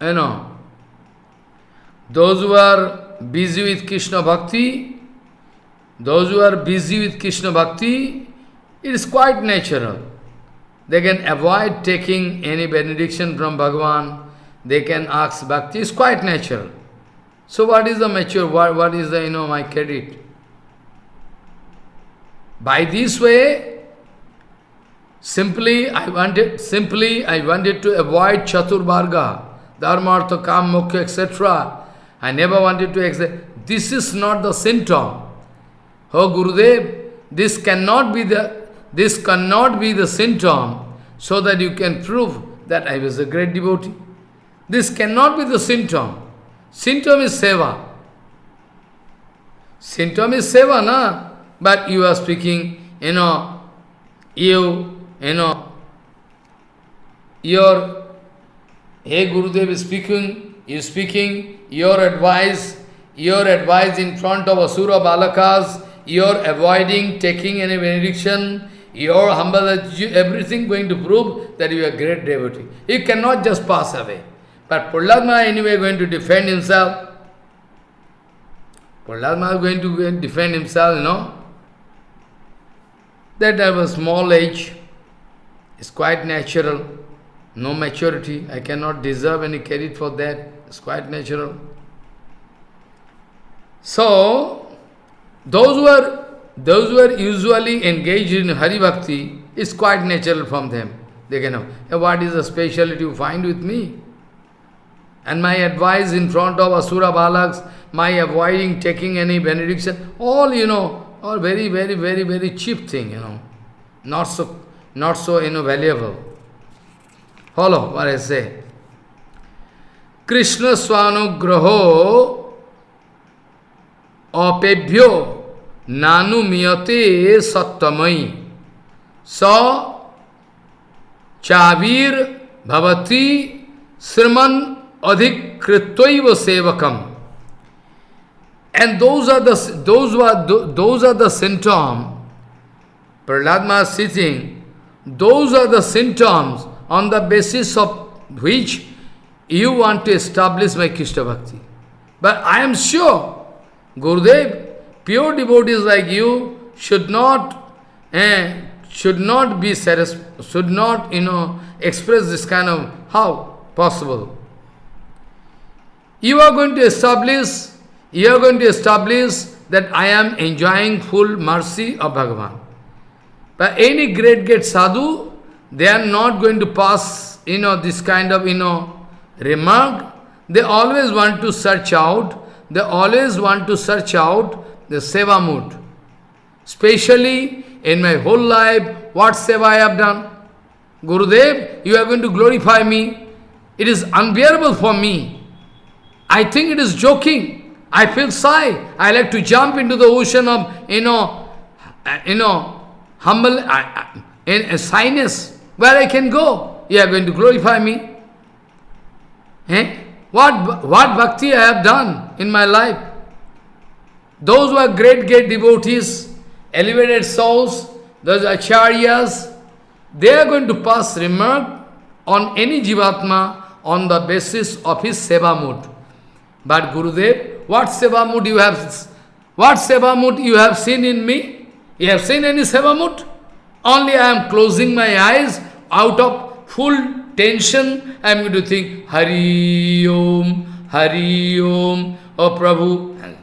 You know, those who are busy with Krishna Bhakti, those who are busy with Krishna Bhakti, it is quite natural. They can avoid taking any benediction from Bhagavan. They can ask Bhakti. It's quite natural. So what is the mature, what, what is the, you know, my credit? By this way, simply I wanted, simply I wanted to avoid Chaturvarga, Dharma, Artha, Kam, Moksha, etc. I never wanted to accept. This is not the symptom. Oh Gurudev, this cannot be the, this cannot be the symptom so that you can prove that I was a great devotee. This cannot be the symptom. Symptom is seva. Symptom is seva, na? But you are speaking, you know, you, you know, your, hey Gurudev is speaking, you speaking, your advice, your advice in front of Asura Balakas, your avoiding taking any benediction, your humble everything going to prove that you are a great devotee. You cannot just pass away. But Prahlad anyway going to defend himself. Prahlad is going to defend himself, you know. That I was small age. It's quite natural. No maturity. I cannot deserve any credit for that. It's quite natural. So, those who are those who are usually engaged in Hari Bhakti, is quite natural from them. They can know, what is the speciality you find with me? And my advice in front of Asura Balaks, my avoiding taking any benediction, all, you know, all very, very, very, very cheap thing, you know. Not so, not so, you know, valuable. Follow what I say. Krishna Swanugraho apebhyo nanu miyate sattamai sa chavir bhavati sriman adhikritvaiva sevakam. And those are the those are those are the symptoms. Prahlad is sitting. Those are the symptoms on the basis of which you want to establish my Krishna Bhakti. But I am sure, Gurudev, pure devotees like you should not, eh, should not be should not, you know, express this kind of, how possible? You are going to establish you are going to establish that I am enjoying full mercy of Bhagavan. But any great, great sadhu, they are not going to pass, you know, this kind of, you know, remark. They always want to search out, they always want to search out the seva mood. Especially in my whole life, what seva I have done? Gurudev, you are going to glorify me. It is unbearable for me. I think it is joking. I feel shy. I like to jump into the ocean of, you know, uh, you know, humble, uh, in uh, shyness, where I can go. You are going to glorify me. Eh? What, what bhakti I have done in my life? Those who are great, great devotees, elevated souls, those acharyas, they are going to pass remark on any jivatma on the basis of his seva mood. But Gurudev, what seva mood you have, what seva mood you have seen in me? You have seen any sevamut? Only I am closing my eyes out of full tension. I am going to think, Hari Om, Hari Om, O Prabhu.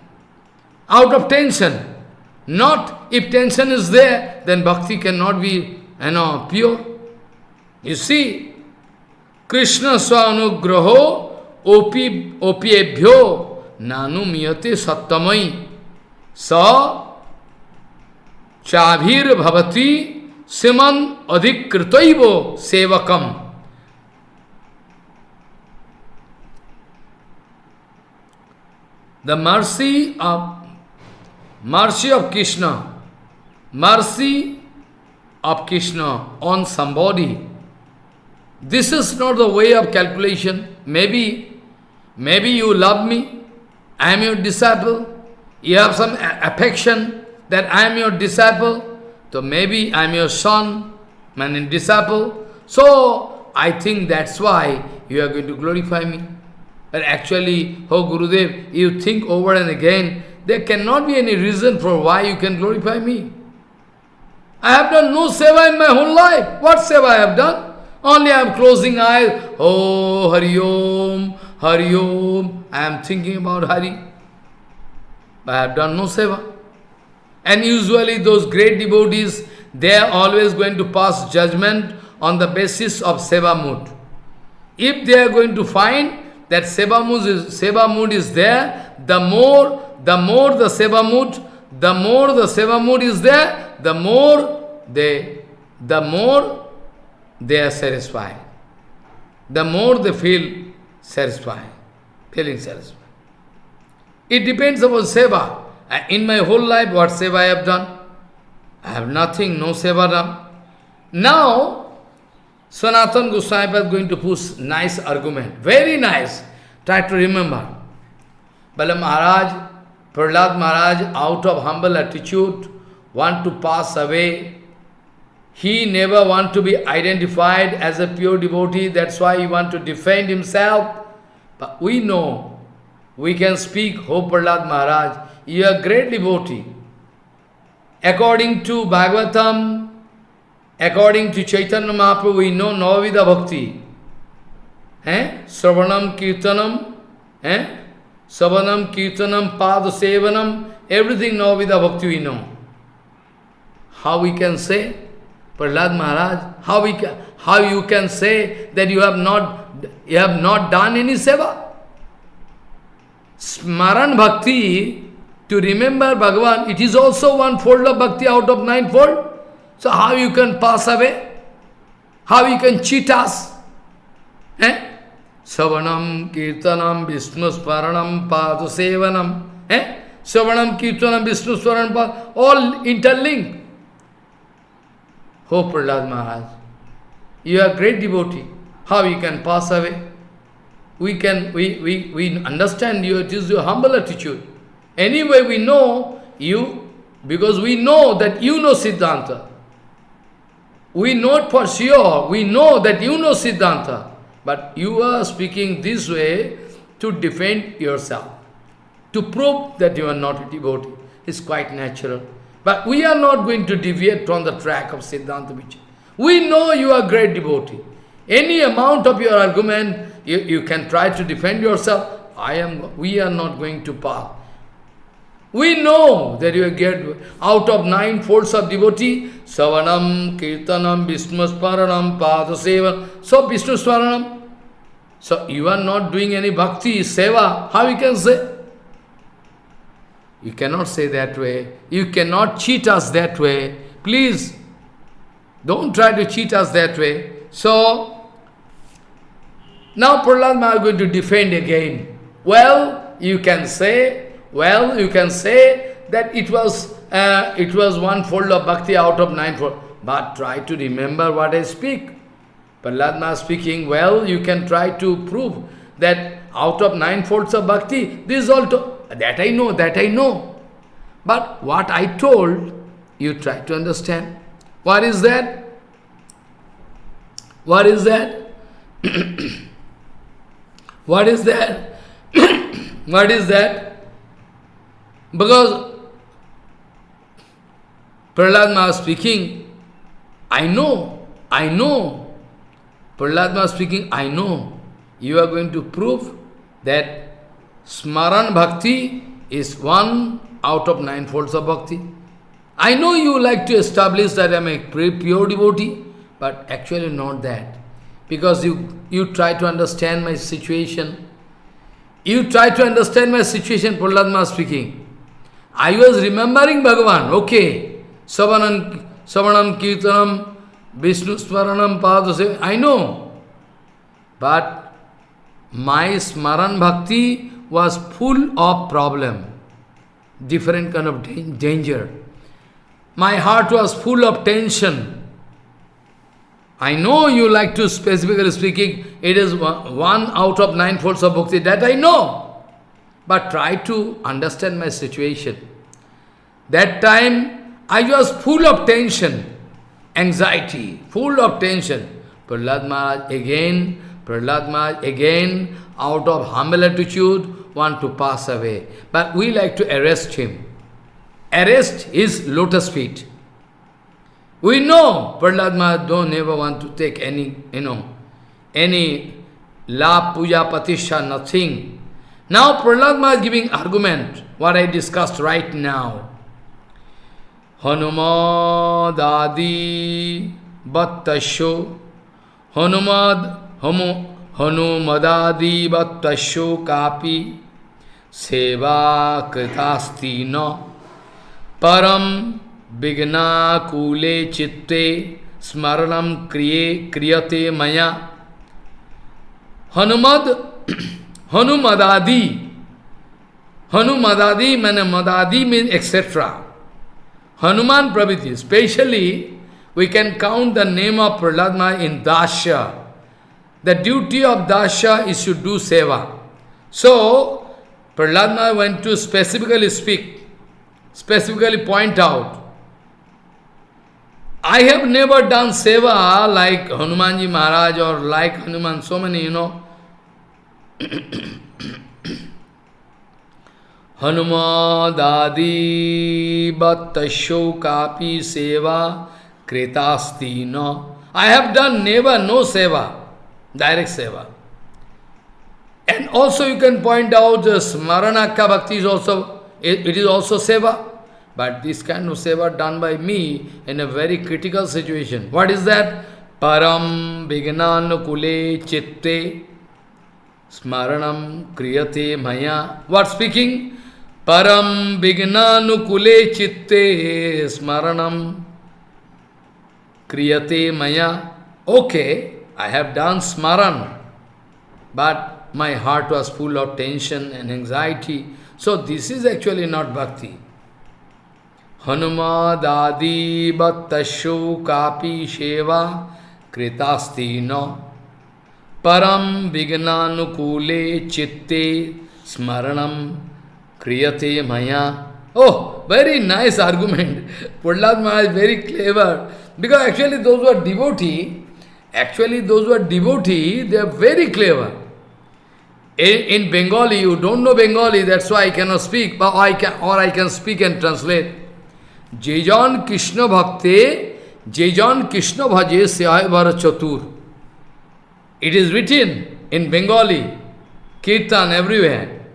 Out of tension. Not, if tension is there, then bhakti cannot be, you know, pure. You see, Krishna Swanugraho Opi Opiebhyo Nanu Miyate Sattamai. So, चाभीर भवती सिमन अधिकृत सेवकम। The mercy of mercy of Krishna mercy of Krishna on somebody this is not the way of calculation maybe maybe you love me I am you disable you have some affection that I am your disciple, so maybe I am your son, and disciple. So, I think that's why you are going to glorify me. But actually, oh Gurudev, you think over and again, there cannot be any reason for why you can glorify me. I have done no seva in my whole life. What seva I have done? Only I am closing eyes. Oh, Hari Om, Hari Om, I am thinking about Hari. I have done no seva. And usually those great devotees, they are always going to pass judgment on the basis of seva mood. If they are going to find that seva mood is, seva mood is there, the more, the more the seva mood, the more the seva mood is there, the more they, the more they are satisfied. The more they feel satisfied, feeling satisfied. It depends upon seva. In my whole life, what seva I have done? I have nothing, no seva done. Now, Sanatan Goswami is going to push nice argument, very nice. Try to remember. Bala Maharaj, Prahlad Maharaj, out of humble attitude, want to pass away he never want to be identified as a pure devotee, that's why he want to defend himself. But we know, we can speak, Ho Prahlad Maharaj, you are great devotee. According to Bhagavatam, according to Chaitanya Mahaprabhu, we know Navavida Bhakti. Eh? Sravanam Kirtanam, eh? Savanam Kirtanam, Pada Sevanam, everything Navavida Bhakti we know. How we can say? Prahlad Maharaj, how, we can, how you can say that you have not you have not done any seva? Smaran Bhakti, to remember Bhagavan, it is also one fold of Bhakti out of nine fold. So how you can pass away? How you can cheat us? Eh? Savanam, Kirtanam, Vishnu Smaranam, Sevanam. Eh? Savanam, Kirtanam, Vishnu all interlinked. Oh Prahlad Maharaj, you are great devotee. How you can pass away? We can, we, we, we understand you, it is your humble attitude. Anyway, we know you, because we know that you know Siddhanta. We know it for sure, we know that you know Siddhanta. But you are speaking this way to defend yourself, to prove that you are not a devotee. It's quite natural. But we are not going to deviate from the track of Siddhanta Vichara. We know you are a great devotee. Any amount of your argument, you, you can try to defend yourself. I am, we are not going to pass. We know that you get out of nine folds of devotee, Savanam, Kirtanam, Vishnu Smaranam, Padasevan. So Vishnu. So you are not doing any bhakti, seva. How you can say? You cannot say that way. You cannot cheat us that way. Please, don't try to cheat us that way. So, now Prahlad Maharaj is going to defend again. Well, you can say, well, you can say that it was uh, it was one fold of bhakti out of nine fold. But try to remember what I speak. Prahlad speaking, well, you can try to prove that out of nine folds of bhakti, this is all that I know, that I know. But what I told, you try to understand. What is that? What is that? what is that? what is that? Because Prahlad speaking, I know, I know. Prahlad speaking, I know. You are going to prove that Smaran Bhakti is one out of nine folds of Bhakti. I know you like to establish that I am a pure devotee, but actually not that. Because you, you try to understand my situation. You try to understand my situation, Prahlad speaking. I was remembering Bhagavan, okay. Savanam, Savanam Kirtanam, Vishnu Smaranam Padase, I know. But my Smaran Bhakti was full of problem, different kind of danger. My heart was full of tension. I know you like to, specifically speaking, it is one out of nine folds of bhakti, that I know. But try to understand my situation. That time, I was full of tension, anxiety, full of tension. Prahlad Maharaj again, Prahlad Maharaj again, out of humble attitude, want to pass away. But we like to arrest him. Arrest his lotus feet. We know Prahlad Maharaj don't never want to take any, you know, any la puja patisha, nothing. Now Prahlad is giving argument, what I discussed right now. Hanumad adi battasho Hanumad Hamu Hanumadadivattasyo kapi seva kritasти no param vigna kule chitte smaranam kriye kriyate maya Hanumad Hanumadadi Hanumadadi means Madadi means etc. Hanuman Praviti, especially we can count the name of Prahlad in Dasya. The duty of Dasya is to do seva. So, Prahlad went to specifically speak, specifically point out, I have never done seva like Hanumanji Maharaj or like Hanuman, so many, you know. हनुमा दादी कापी सेवा कृतास्ती न। I have done never no seva direct seva. And also you can point out स्मरणा का bhakti is also it is also seva. But this can no seva done by me in a very critical situation what is that परम विघ्नानुकूले चित्ते Smaranam kriyate maya. What speaking? Param vignanukule chitte smaranam kriyate maya. Okay, I have done smaran, but my heart was full of tension and anxiety. So this is actually not bhakti. Hanumadadi battashu kapi sheva kritasti no param vignanukule chitte smaranam kriyate maya. Oh, very nice argument. Prahlad Maharaj is very clever. Because actually those who are devotee, actually those who are devotee, they are very clever. In, in Bengali, you don't know Bengali, that's why I cannot speak, but I can, or I can speak and translate. Jejan Krishna Bhakte, Jejan Krishna Bhaje Syayavara Chatur. It is written in Bengali, Kirtan everywhere.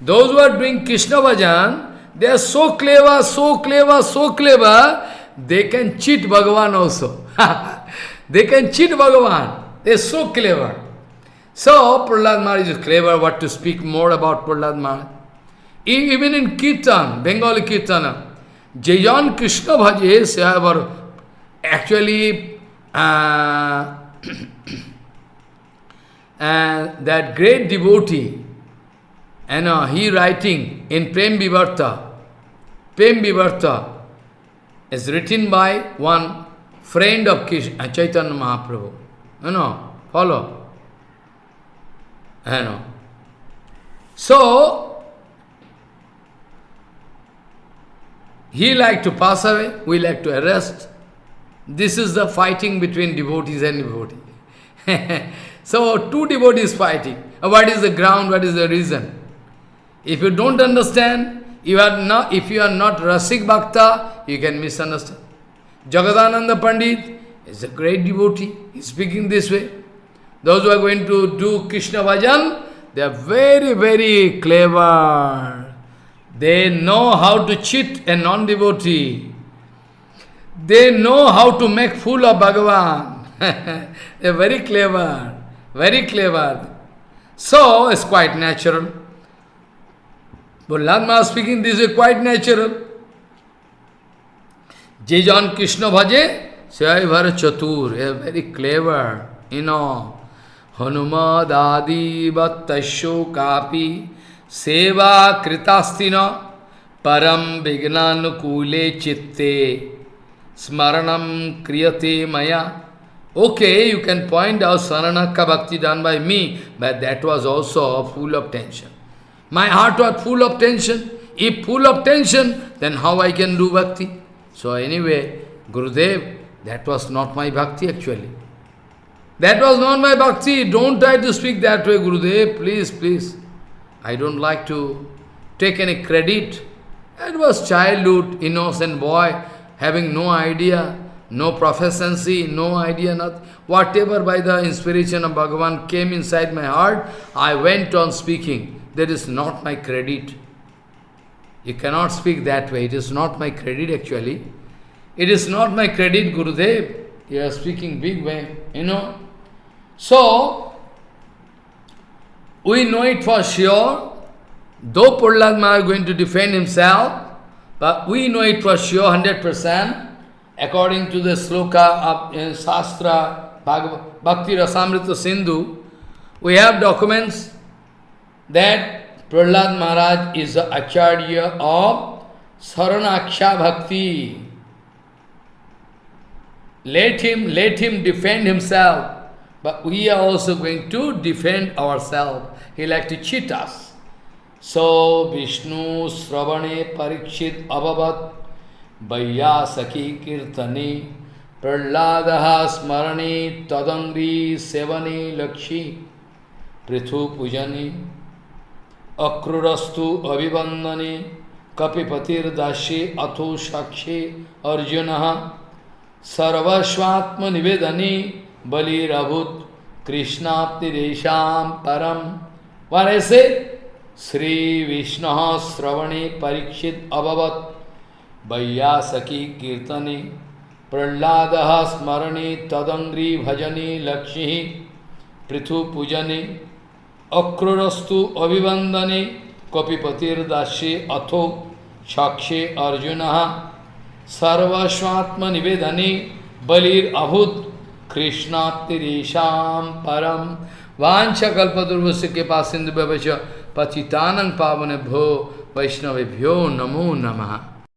Those who are doing Krishna Bhajan, they are so clever, so clever, so clever, they can cheat Bhagavan also. they can cheat Bhagavan. They are so clever. So, Prahlad Maharaj is clever what to speak more about Prahlad Maharaj. Even in Kirtan, Bengali Kirtana, Jayan Krishna Bhaje actually, uh, and that great devotee, you know, he writing in Prem Vivarta, Prem Vivarta is written by one friend of Krishna, uh, Chaitanya Mahaprabhu. You know, follow. You know. So, he like to pass away, we like to arrest. This is the fighting between devotees and devotees. so, two devotees fighting. Uh, what is the ground, what is the reason? If you don't understand, you are not, if you are not Rasik Bhakta, you can misunderstand. Jagadananda Pandit is a great devotee. He is speaking this way. Those who are going to do Krishna Bhajan, they are very, very clever. They know how to cheat a non-devotee. They know how to make fool of Bhagavan. they are very clever, very clever. So, it's quite natural. But Lama speaking, this is quite natural. Jejan Krishna Bhaje, Sayavara Chatur, very clever, you know. Hanumad Adi Bhattasho Kapi Seva Kritastina Param Vignanukule Chitte Smaranam Kriyate Maya. Okay, you can point out Saranaka Bhakti done by me, but that was also full of tension. My heart was full of tension. If full of tension, then how I can do bhakti? So anyway, Gurudev, that was not my bhakti actually. That was not my bhakti. Don't try to speak that way, Gurudev. Please, please. I don't like to take any credit. It was childhood, innocent boy, having no idea, no proficiency, no idea, nothing. Whatever by the inspiration of Bhagavan came inside my heart, I went on speaking. That is not my credit. You cannot speak that way. It is not my credit actually. It is not my credit, Gurudev. You are speaking big way, you know. So, we know it for sure, though Prahlad is going to defend himself, but we know it for sure, 100%, according to the sloka of in Shastra, Bhakti Rasamrita Sindhu, we have documents that Prahlad Maharaj is the Acharya of Saranaksha Bhakti. Let him, let him defend himself. But we are also going to defend ourselves. He like to cheat us. So Vishnu Sravane Parikshit Abhavat वैयासखी कीर्तनी, Prahlad स्मरणी तदंगी सेवनी लक्ष्मी पृथु पूजनी अक्रूरस्तु अभिवंदनी कपिपतिर्दाशी अथो साक्षी अर्जुन, सर्वस्वात्मनिवेदने, बलिरभूत कृष्णाप्तिरेशा परम one ऐसे श्री विष्णु श्रवणी परीक्षित अभवत। वैयासकी कीर्तने, प्रहलाद स्मरणे, तदंग्री भजने, लक्ष्मी पृथु पूजने अक्रोरस्तु अभिवंदने कपिपतिर्दास्ये अथो साक्षे अर्जुन सर्वस्वात्मनिवेदने बलिर अभूत कृष्णातिरेशम परम वांछकल्पदुर्वश के पास सिंधु पतितानंग पावन भो वैष्णवेभ्यो नमो नमः।